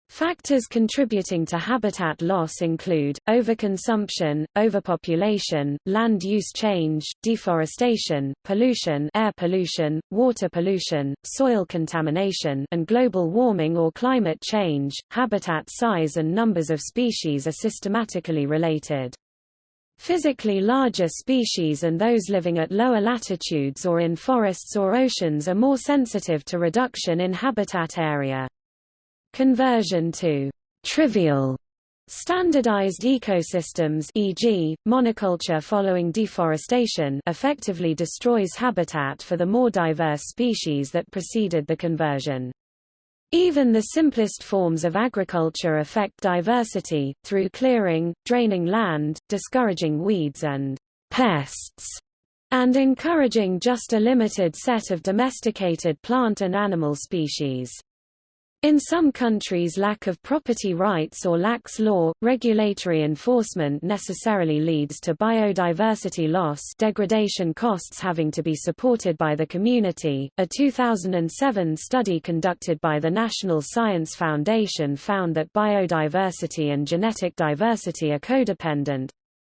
Factors contributing to habitat loss include, overconsumption, overpopulation, land use change, deforestation, pollution air pollution, water pollution, soil contamination and global warming or climate change. Habitat size and numbers of species are systematically related. Physically larger species and those living at lower latitudes or in forests or oceans are more sensitive to reduction in habitat area. Conversion to trivial Standardized ecosystems e.g., monoculture following deforestation effectively destroys habitat for the more diverse species that preceded the conversion. Even the simplest forms of agriculture affect diversity, through clearing, draining land, discouraging weeds and pests, and encouraging just a limited set of domesticated plant and animal species. In some countries lack of property rights or lax law, regulatory enforcement necessarily leads to biodiversity loss degradation costs having to be supported by the community. A 2007 study conducted by the National Science Foundation found that biodiversity and genetic diversity are codependent,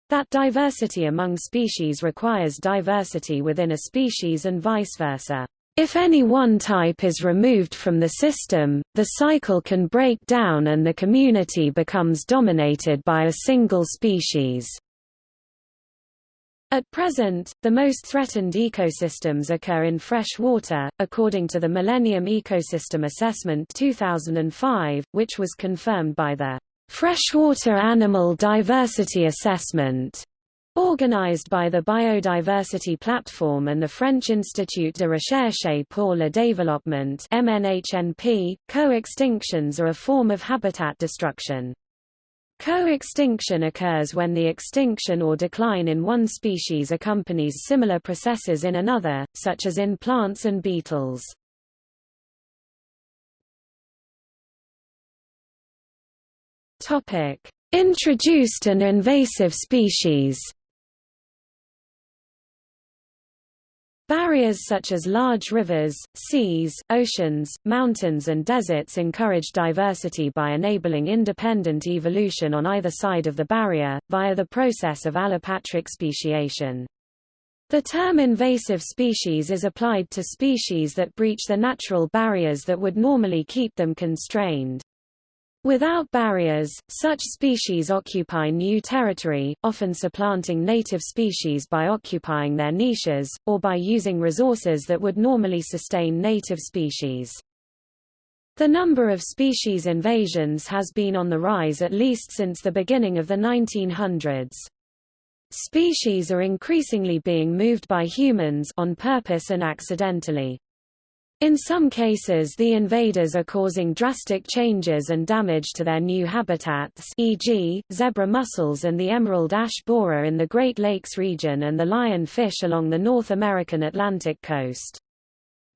that diversity among species requires diversity within a species and vice versa. If any one type is removed from the system, the cycle can break down and the community becomes dominated by a single species. At present, the most threatened ecosystems occur in fresh water, according to the Millennium Ecosystem Assessment 2005, which was confirmed by the Freshwater Animal Diversity Assessment Organized by the Biodiversity Platform and the French Institut de Recherche pour le Développement MNHNP, co-extinctions are a form of habitat destruction. Co-extinction occurs when the extinction or decline in one species accompanies similar processes in another, such as in plants and beetles. Introduced and invasive species Barriers such as large rivers, seas, oceans, mountains and deserts encourage diversity by enabling independent evolution on either side of the barrier, via the process of allopatric speciation. The term invasive species is applied to species that breach the natural barriers that would normally keep them constrained. Without barriers, such species occupy new territory, often supplanting native species by occupying their niches, or by using resources that would normally sustain native species. The number of species invasions has been on the rise at least since the beginning of the 1900s. Species are increasingly being moved by humans on purpose and accidentally. In some cases the invaders are causing drastic changes and damage to their new habitats e.g., zebra mussels and the emerald ash borer in the Great Lakes region and the lion fish along the North American Atlantic coast.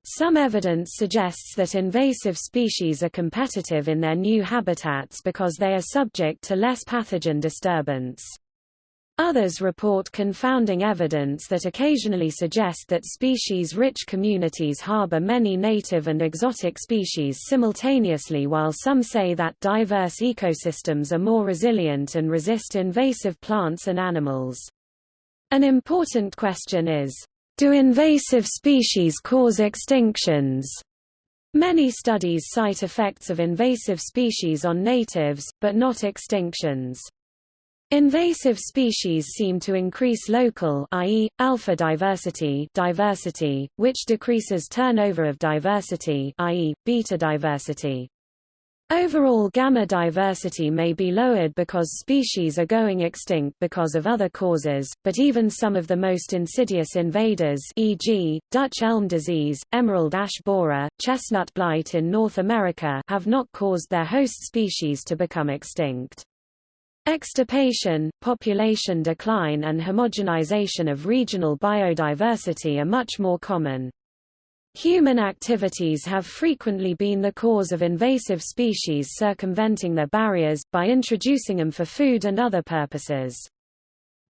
Some evidence suggests that invasive species are competitive in their new habitats because they are subject to less pathogen disturbance. Others report confounding evidence that occasionally suggest that species-rich communities harbor many native and exotic species simultaneously while some say that diverse ecosystems are more resilient and resist invasive plants and animals. An important question is, do invasive species cause extinctions? Many studies cite effects of invasive species on natives, but not extinctions. Invasive species seem to increase local i.e., alpha diversity diversity, which decreases turnover of diversity i.e., beta diversity. Overall gamma diversity may be lowered because species are going extinct because of other causes, but even some of the most insidious invaders e.g., Dutch elm disease, emerald ash borer, chestnut blight in North America have not caused their host species to become extinct. Extirpation, population decline and homogenization of regional biodiversity are much more common. Human activities have frequently been the cause of invasive species circumventing their barriers, by introducing them for food and other purposes.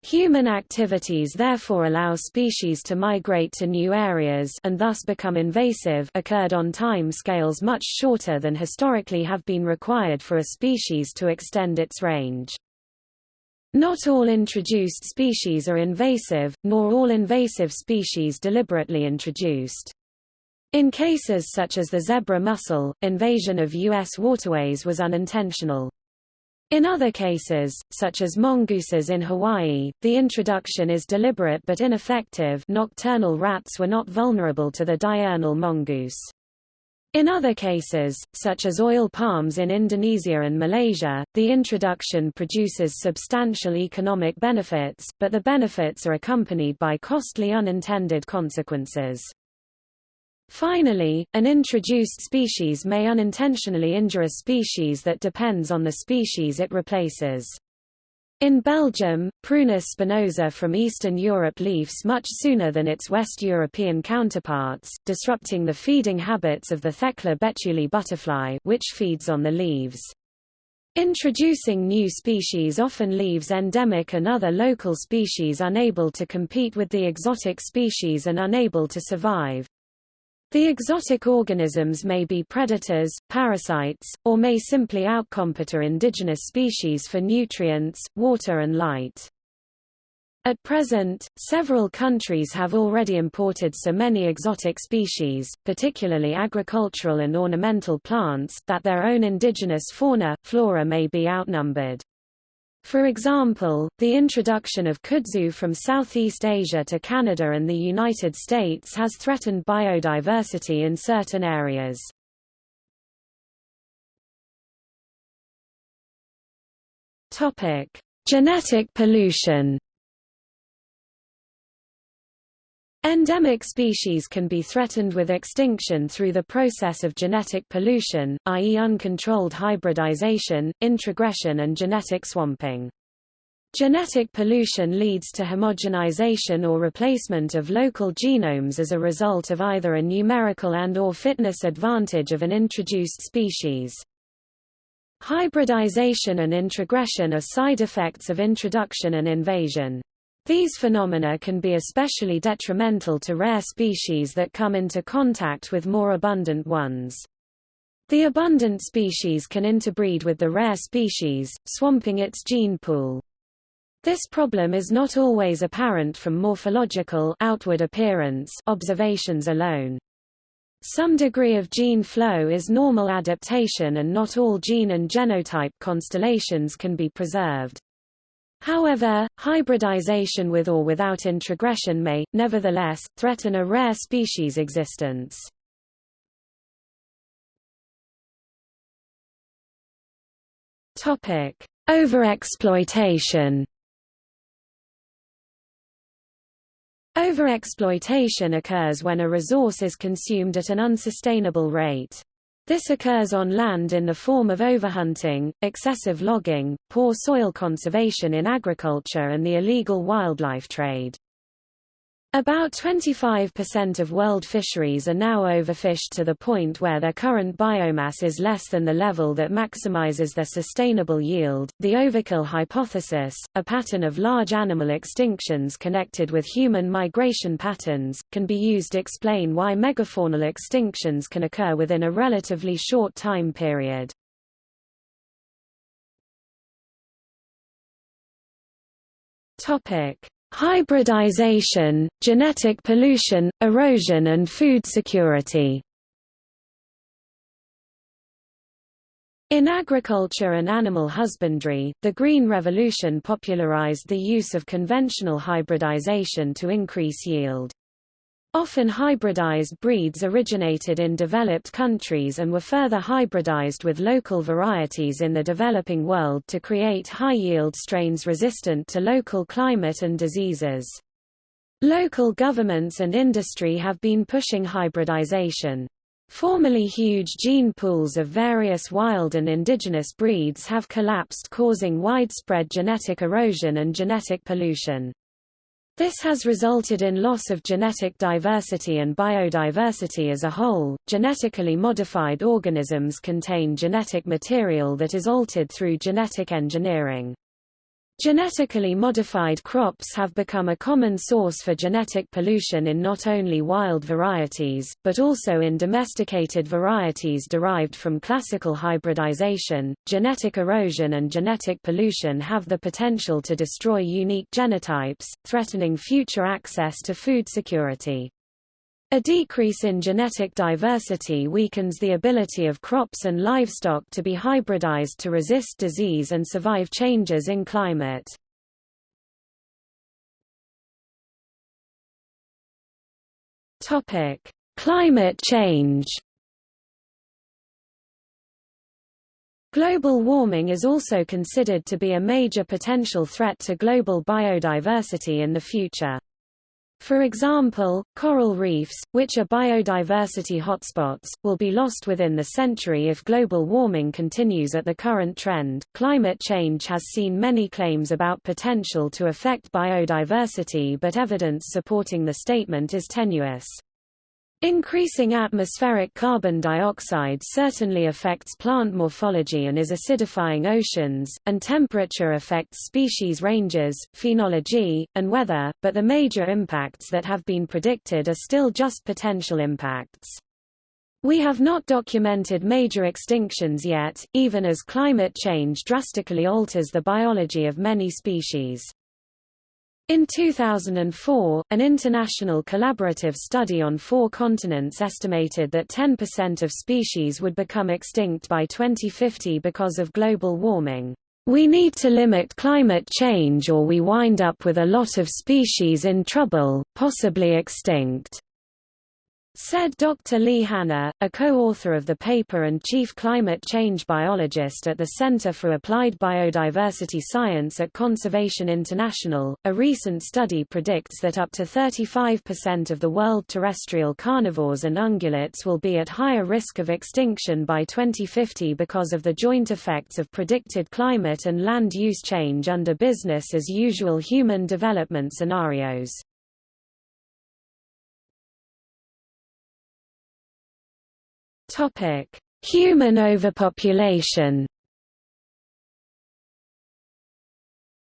Human activities therefore allow species to migrate to new areas and thus become invasive occurred on time scales much shorter than historically have been required for a species to extend its range. Not all introduced species are invasive, nor all invasive species deliberately introduced. In cases such as the zebra mussel, invasion of U.S. waterways was unintentional. In other cases, such as mongooses in Hawaii, the introduction is deliberate but ineffective nocturnal rats were not vulnerable to the diurnal mongoose. In other cases, such as oil palms in Indonesia and Malaysia, the introduction produces substantial economic benefits, but the benefits are accompanied by costly unintended consequences. Finally, an introduced species may unintentionally injure a species that depends on the species it replaces. In Belgium, Prunus spinosa from Eastern Europe leaves much sooner than its West European counterparts, disrupting the feeding habits of the Thecla betulae butterfly which feeds on the leaves. Introducing new species often leaves endemic and other local species unable to compete with the exotic species and unable to survive. The exotic organisms may be predators, parasites, or may simply outcompete indigenous species for nutrients, water and light. At present, several countries have already imported so many exotic species, particularly agricultural and ornamental plants, that their own indigenous fauna, flora may be outnumbered. For example, the introduction of kudzu from Southeast Asia to Canada and the United States has threatened biodiversity in certain areas. Genetic pollution. Endemic species can be threatened with extinction through the process of genetic pollution, i.e. uncontrolled hybridization, introgression and genetic swamping. Genetic pollution leads to homogenization or replacement of local genomes as a result of either a numerical and or fitness advantage of an introduced species. Hybridization and introgression are side effects of introduction and invasion. These phenomena can be especially detrimental to rare species that come into contact with more abundant ones. The abundant species can interbreed with the rare species, swamping its gene pool. This problem is not always apparent from morphological outward appearance observations alone. Some degree of gene flow is normal adaptation and not all gene and genotype constellations can be preserved. However, hybridization with or without introgression may, nevertheless, threaten a rare species' existence. Overexploitation Overexploitation occurs when a resource is consumed at an unsustainable rate. This occurs on land in the form of overhunting, excessive logging, poor soil conservation in agriculture and the illegal wildlife trade. About 25% of world fisheries are now overfished to the point where their current biomass is less than the level that maximizes their sustainable yield. The overkill hypothesis, a pattern of large animal extinctions connected with human migration patterns, can be used to explain why megafaunal extinctions can occur within a relatively short time period. Topic: Hybridization, genetic pollution, erosion and food security In agriculture and animal husbandry, the Green Revolution popularized the use of conventional hybridization to increase yield. Often hybridized breeds originated in developed countries and were further hybridized with local varieties in the developing world to create high-yield strains resistant to local climate and diseases. Local governments and industry have been pushing hybridization. Formerly huge gene pools of various wild and indigenous breeds have collapsed causing widespread genetic erosion and genetic pollution. This has resulted in loss of genetic diversity and biodiversity as a whole. Genetically modified organisms contain genetic material that is altered through genetic engineering. Genetically modified crops have become a common source for genetic pollution in not only wild varieties, but also in domesticated varieties derived from classical hybridization. Genetic erosion and genetic pollution have the potential to destroy unique genotypes, threatening future access to food security. A decrease in genetic diversity weakens the ability of crops and livestock to be hybridized to resist disease and survive changes in climate. Topic: Climate change. Global warming is also considered to be a major potential threat to global biodiversity in the future. For example, coral reefs, which are biodiversity hotspots, will be lost within the century if global warming continues at the current trend. Climate change has seen many claims about potential to affect biodiversity, but evidence supporting the statement is tenuous. Increasing atmospheric carbon dioxide certainly affects plant morphology and is acidifying oceans, and temperature affects species ranges, phenology, and weather, but the major impacts that have been predicted are still just potential impacts. We have not documented major extinctions yet, even as climate change drastically alters the biology of many species. In 2004, an international collaborative study on four continents estimated that 10% of species would become extinct by 2050 because of global warming. We need to limit climate change or we wind up with a lot of species in trouble, possibly extinct. Said Dr. Lee Hannah, a co-author of the paper and chief climate change biologist at the Center for Applied Biodiversity Science at Conservation International. A recent study predicts that up to 35% of the world terrestrial carnivores and ungulates will be at higher risk of extinction by 2050 because of the joint effects of predicted climate and land use change under business as usual human development scenarios. Topic: Human overpopulation.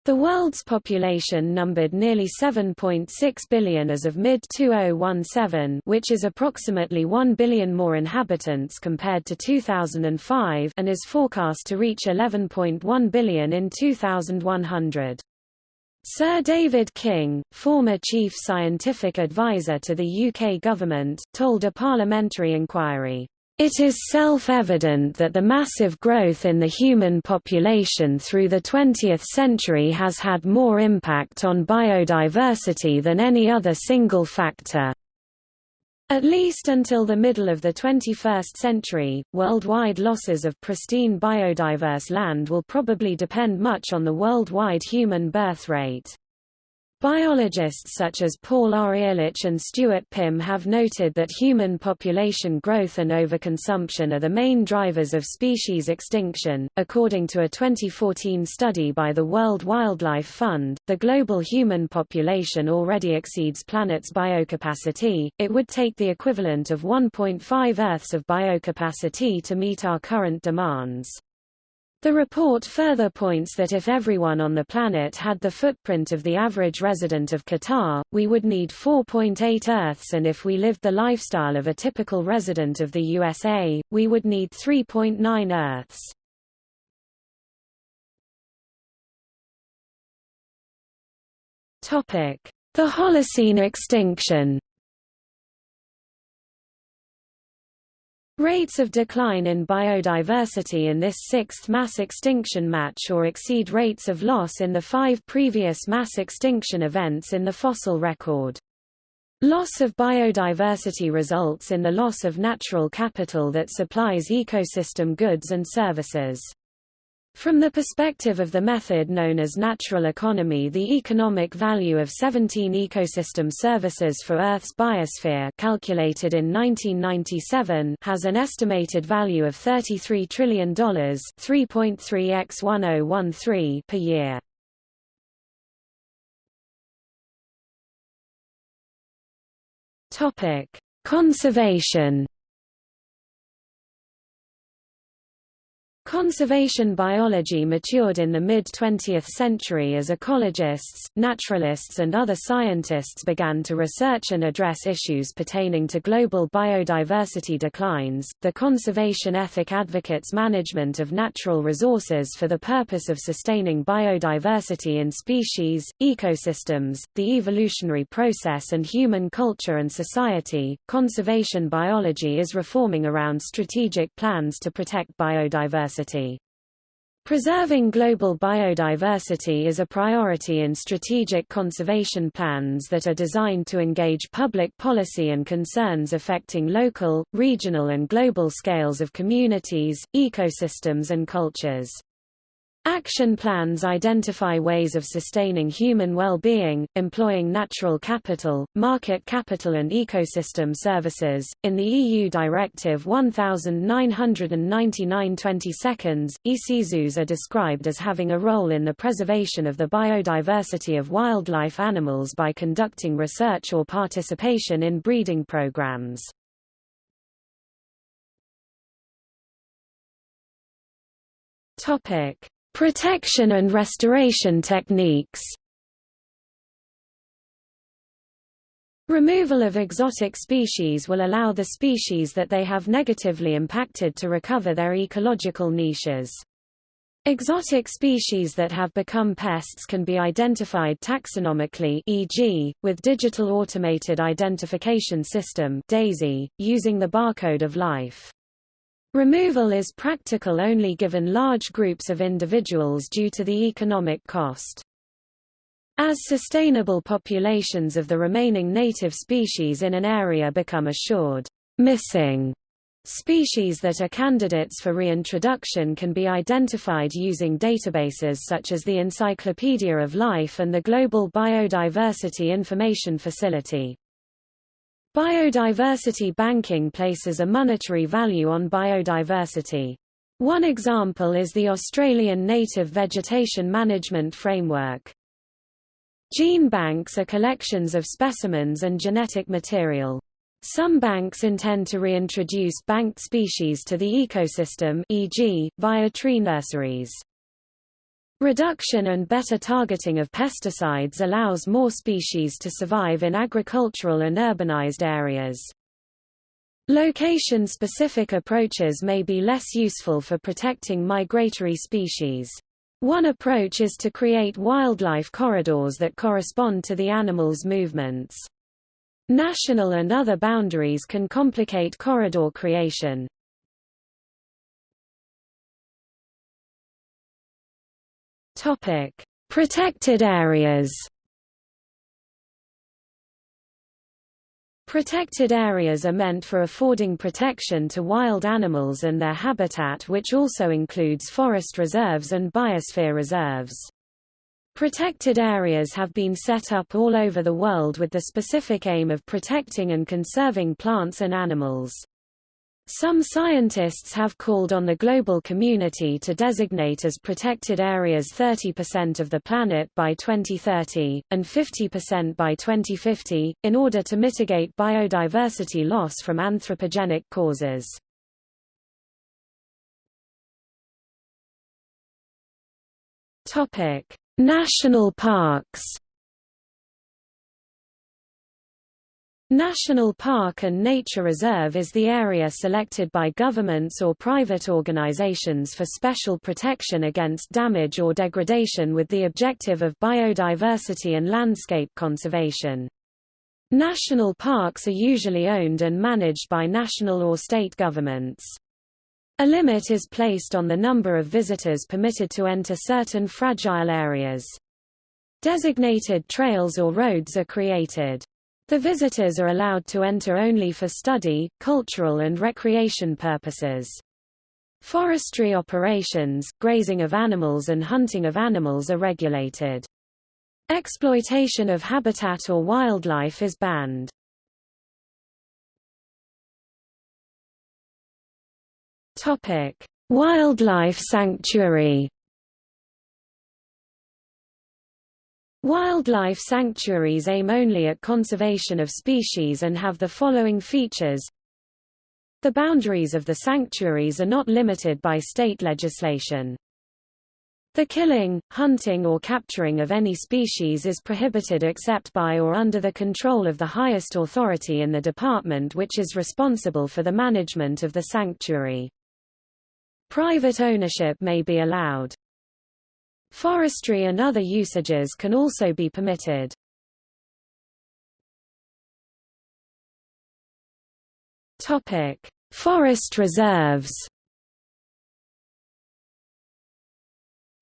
The world's population numbered nearly 7.6 billion as of mid-2017 which is approximately 1 billion more inhabitants compared to 2005 and is forecast to reach 11.1 billion in 2100. Sir David King, former chief scientific advisor to the UK government, told a parliamentary inquiry, it is self-evident that the massive growth in the human population through the 20th century has had more impact on biodiversity than any other single factor. At least until the middle of the 21st century, worldwide losses of pristine biodiverse land will probably depend much on the worldwide human birth rate. Biologists such as Paul R. Ehrlich and Stuart Pimm have noted that human population growth and overconsumption are the main drivers of species extinction. According to a 2014 study by the World Wildlife Fund, the global human population already exceeds planet's biocapacity. It would take the equivalent of 1.5 Earths of biocapacity to meet our current demands. The report further points that if everyone on the planet had the footprint of the average resident of Qatar, we would need 4.8 Earths and if we lived the lifestyle of a typical resident of the USA, we would need 3.9 Earths. The Holocene extinction Rates of decline in biodiversity in this sixth mass extinction match or exceed rates of loss in the five previous mass extinction events in the fossil record. Loss of biodiversity results in the loss of natural capital that supplies ecosystem goods and services. From the perspective of the method known as natural economy the economic value of 17 ecosystem services for Earth's biosphere calculated in 1997 has an estimated value of $33 trillion 3.3 x 1013 per year. Conservation Conservation biology matured in the mid-20th century as ecologists, naturalists and other scientists began to research and address issues pertaining to global biodiversity declines. The conservation ethic advocates management of natural resources for the purpose of sustaining biodiversity in species, ecosystems, the evolutionary process and human culture and society. Conservation biology is reforming around strategic plans to protect biodiversity biodiversity. Preserving global biodiversity is a priority in strategic conservation plans that are designed to engage public policy and concerns affecting local, regional and global scales of communities, ecosystems and cultures. Action plans identify ways of sustaining human well-being, employing natural capital, market capital and ecosystem services. In the EU Directive 1999-20 seconds, EC zoos are described as having a role in the preservation of the biodiversity of wildlife animals by conducting research or participation in breeding programs. Topic Protection and restoration techniques Removal of exotic species will allow the species that they have negatively impacted to recover their ecological niches. Exotic species that have become pests can be identified taxonomically e.g., with Digital Automated Identification System DAISY, using the barcode of life. Removal is practical only given large groups of individuals due to the economic cost. As sustainable populations of the remaining native species in an area become assured, missing Species that are candidates for reintroduction can be identified using databases such as the Encyclopedia of Life and the Global Biodiversity Information Facility. Biodiversity banking places a monetary value on biodiversity. One example is the Australian Native Vegetation Management Framework. Gene banks are collections of specimens and genetic material. Some banks intend to reintroduce banked species to the ecosystem e.g., via tree nurseries. Reduction and better targeting of pesticides allows more species to survive in agricultural and urbanized areas. Location-specific approaches may be less useful for protecting migratory species. One approach is to create wildlife corridors that correspond to the animal's movements. National and other boundaries can complicate corridor creation. Topic: Protected areas. Protected areas are meant for affording protection to wild animals and their habitat which also includes forest reserves and biosphere reserves. Protected areas have been set up all over the world with the specific aim of protecting and conserving plants and animals. Some scientists have called on the global community to designate as protected areas 30% of the planet by 2030, and 50% by 2050, in order to mitigate biodiversity loss from anthropogenic causes. National parks National Park and Nature Reserve is the area selected by governments or private organizations for special protection against damage or degradation with the objective of biodiversity and landscape conservation. National parks are usually owned and managed by national or state governments. A limit is placed on the number of visitors permitted to enter certain fragile areas. Designated trails or roads are created. The visitors are allowed to enter only for study, cultural and recreation purposes. Forestry operations, grazing of animals and hunting of animals are regulated. Exploitation of habitat or wildlife is banned. Topic: Wildlife sanctuary. Wildlife sanctuaries aim only at conservation of species and have the following features. The boundaries of the sanctuaries are not limited by state legislation. The killing, hunting or capturing of any species is prohibited except by or under the control of the highest authority in the department which is responsible for the management of the sanctuary. Private ownership may be allowed. Forestry and other usages can also be permitted. Topic: Forest reserves.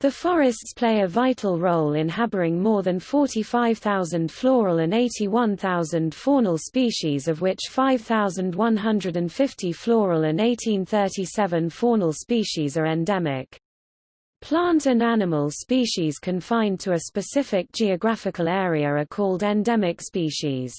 The forests play a vital role in harboring more than 45,000 floral and 81,000 faunal species of which 5,150 floral and 1837 faunal species are endemic. Plant and animal species confined to a specific geographical area are called endemic species.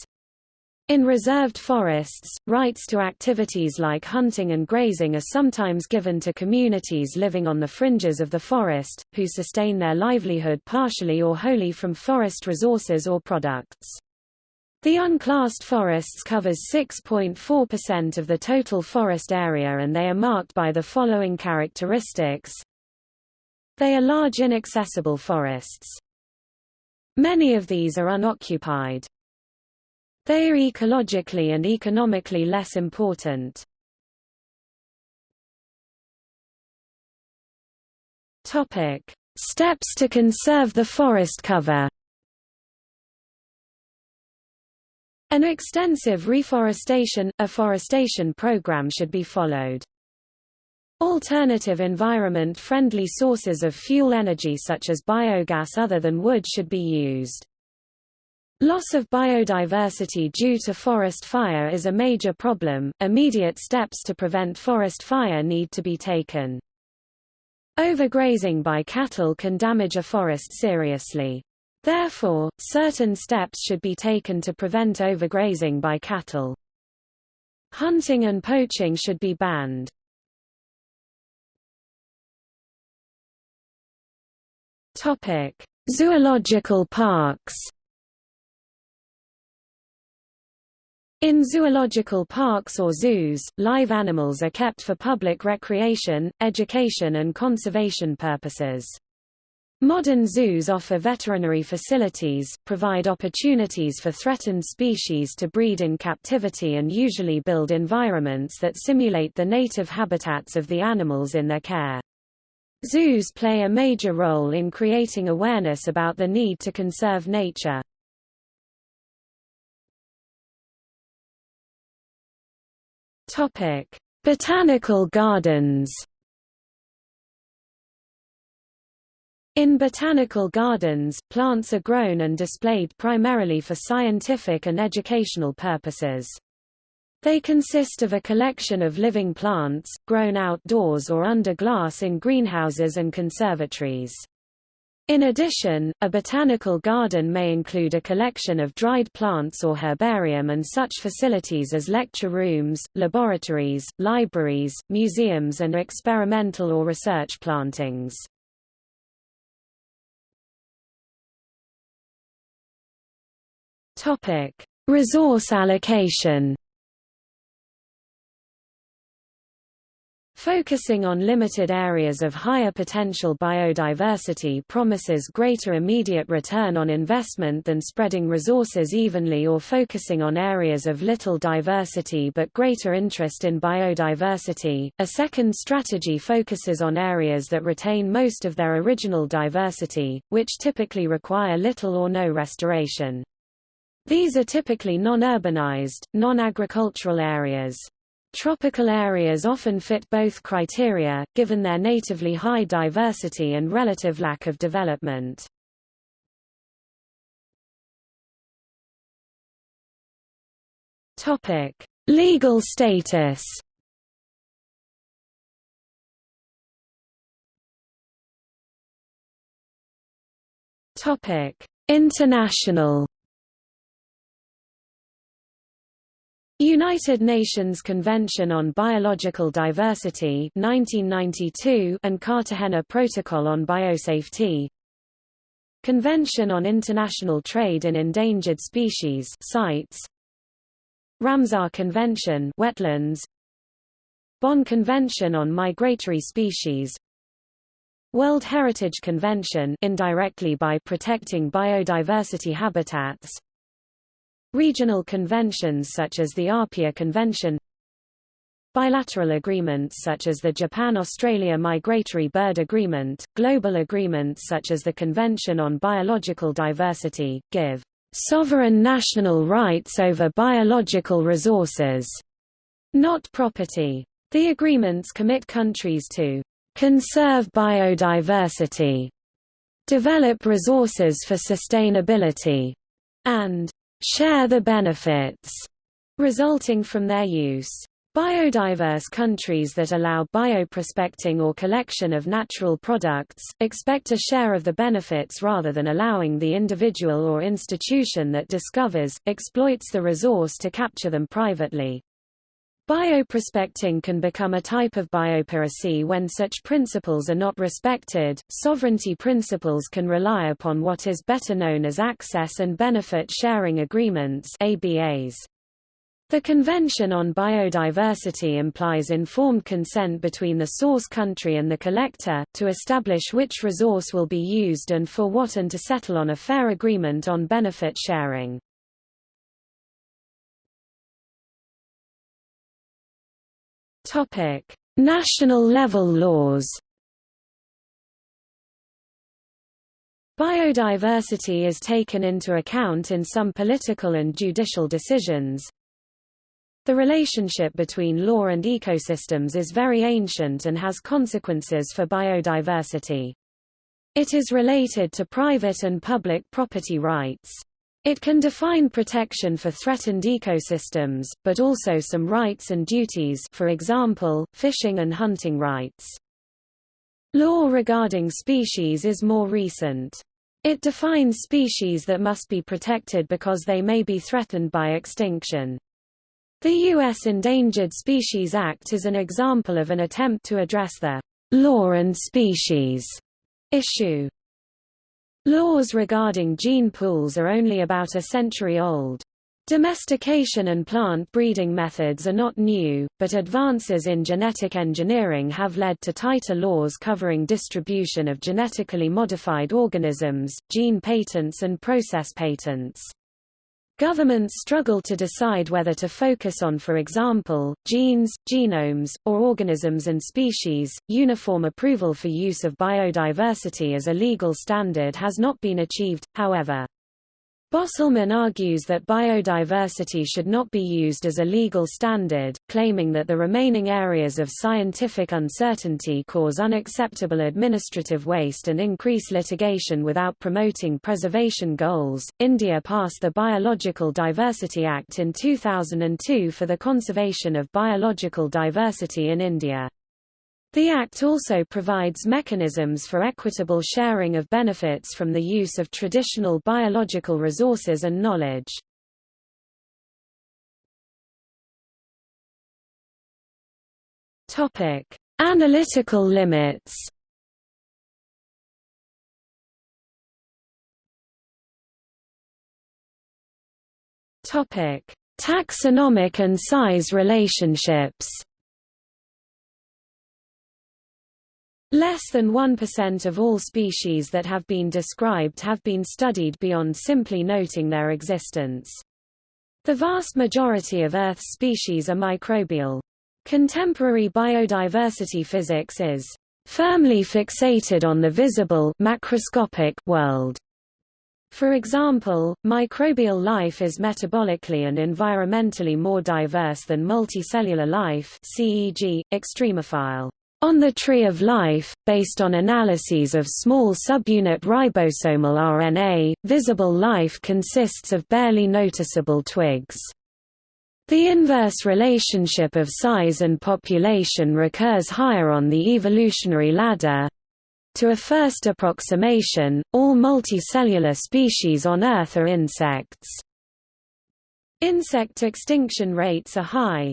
In reserved forests, rights to activities like hunting and grazing are sometimes given to communities living on the fringes of the forest, who sustain their livelihood partially or wholly from forest resources or products. The unclassed forests covers 6.4% of the total forest area and they are marked by the following characteristics. They are large inaccessible forests. Many of these are unoccupied. They are ecologically and economically less important. Topic: Steps to conserve the forest cover. An extensive reforestation, afforestation program should be followed. Alternative environment-friendly sources of fuel energy such as biogas other than wood should be used. Loss of biodiversity due to forest fire is a major problem. Immediate steps to prevent forest fire need to be taken. Overgrazing by cattle can damage a forest seriously. Therefore, certain steps should be taken to prevent overgrazing by cattle. Hunting and poaching should be banned. Topic: Zoological parks. In zoological parks or zoos, live animals are kept for public recreation, education and conservation purposes. Modern zoos offer veterinary facilities, provide opportunities for threatened species to breed in captivity and usually build environments that simulate the native habitats of the animals in their care. Zoos play a major role in creating awareness about the need to conserve nature. Topic: Botanical gardens. In botanical gardens, plants are grown and displayed primarily for scientific and educational purposes. They consist of a collection of living plants, grown outdoors or under glass in greenhouses and conservatories. In addition, a botanical garden may include a collection of dried plants or herbarium and such facilities as lecture rooms, laboratories, libraries, museums and experimental or research plantings. Resource allocation Focusing on limited areas of higher potential biodiversity promises greater immediate return on investment than spreading resources evenly or focusing on areas of little diversity but greater interest in biodiversity. A second strategy focuses on areas that retain most of their original diversity, which typically require little or no restoration. These are typically non-urbanized, non-agricultural areas. Tropical areas often fit both criteria, given their natively high diversity and relative lack of development. Topic: Legal status. Topic: International. United Nations Convention on Biological Diversity 1992 and Cartagena Protocol on Biosafety. Convention on International Trade in Endangered Species CITES Ramsar Convention wetlands. Bonn Convention on Migratory Species. World Heritage Convention indirectly by protecting biodiversity habitats Regional conventions such as the Apia Convention Bilateral agreements such as the Japan-Australia Migratory Bird Agreement, global agreements such as the Convention on Biological Diversity, give sovereign national rights over biological resources, not property. The agreements commit countries to conserve biodiversity, develop resources for sustainability, and share the benefits resulting from their use. Biodiverse countries that allow bioprospecting or collection of natural products, expect a share of the benefits rather than allowing the individual or institution that discovers, exploits the resource to capture them privately. Bioprospecting can become a type of biopiracy when such principles are not respected. Sovereignty principles can rely upon what is better known as access and benefit sharing agreements (ABAs). The Convention on Biodiversity implies informed consent between the source country and the collector, to establish which resource will be used and for what and to settle on a fair agreement on benefit sharing. Topic: National level laws. Biodiversity is taken into account in some political and judicial decisions. The relationship between law and ecosystems is very ancient and has consequences for biodiversity. It is related to private and public property rights. It can define protection for threatened ecosystems, but also some rights and duties for example, fishing and hunting rights. Law regarding species is more recent. It defines species that must be protected because they may be threatened by extinction. The U.S. Endangered Species Act is an example of an attempt to address the law and species issue. Laws regarding gene pools are only about a century old. Domestication and plant breeding methods are not new, but advances in genetic engineering have led to tighter laws covering distribution of genetically modified organisms, gene patents and process patents. Governments struggle to decide whether to focus on for example, genes, genomes, or organisms and species. Uniform approval for use of biodiversity as a legal standard has not been achieved, however. Bosselman argues that biodiversity should not be used as a legal standard, claiming that the remaining areas of scientific uncertainty cause unacceptable administrative waste and increase litigation without promoting preservation goals. India passed the Biological Diversity Act in 2002 for the conservation of biological diversity in India. The Act also provides mechanisms for equitable sharing of benefits from the use of traditional biological resources and knowledge. Topic: Analytical limits. Topic: Taxonomic and size relationships. Less than 1% of all species that have been described have been studied beyond simply noting their existence. The vast majority of Earth's species are microbial. Contemporary biodiversity physics is firmly fixated on the visible macroscopic world. For example, microbial life is metabolically and environmentally more diverse than multicellular life CEG, extremophile on the Tree of Life, based on analyses of small subunit ribosomal RNA, visible life consists of barely noticeable twigs. The inverse relationship of size and population recurs higher on the evolutionary ladder. To a first approximation, all multicellular species on Earth are insects. Insect extinction rates are high,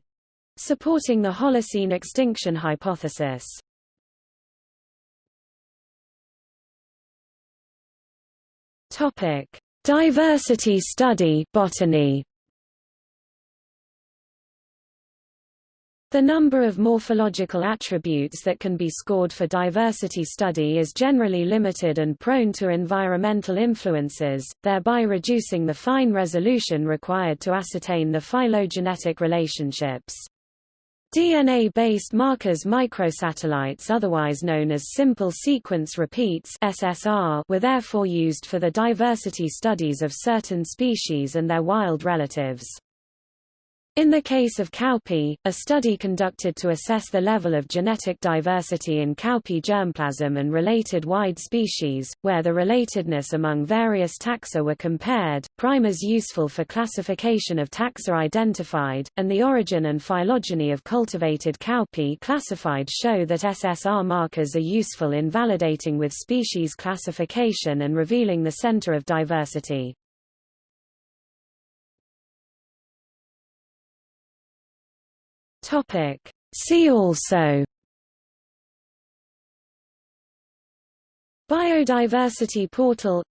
supporting the Holocene extinction hypothesis. Topic: Diversity study botany. The number of morphological attributes that can be scored for diversity study is generally limited and prone to environmental influences, thereby reducing the fine resolution required to ascertain the phylogenetic relationships. DNA-based markers microsatellites otherwise known as simple sequence repeats SSR were therefore used for the diversity studies of certain species and their wild relatives. In the case of cowpea, a study conducted to assess the level of genetic diversity in cowpea germplasm and related wide species, where the relatedness among various taxa were compared, primers useful for classification of taxa identified, and the origin and phylogeny of cultivated cowpea classified show that SSR markers are useful in validating with species classification and revealing the center of diversity. Topic. See also. Biodiversity portal.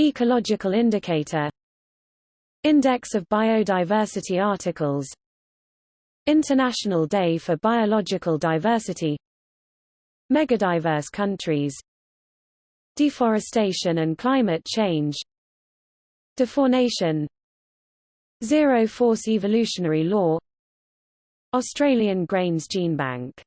Ecological indicator. Index of biodiversity articles. International Day for Biological Diversity. Megadiverse countries. Deforestation and climate change. Defaunation Zero-force evolutionary law Australian Grains Gene Bank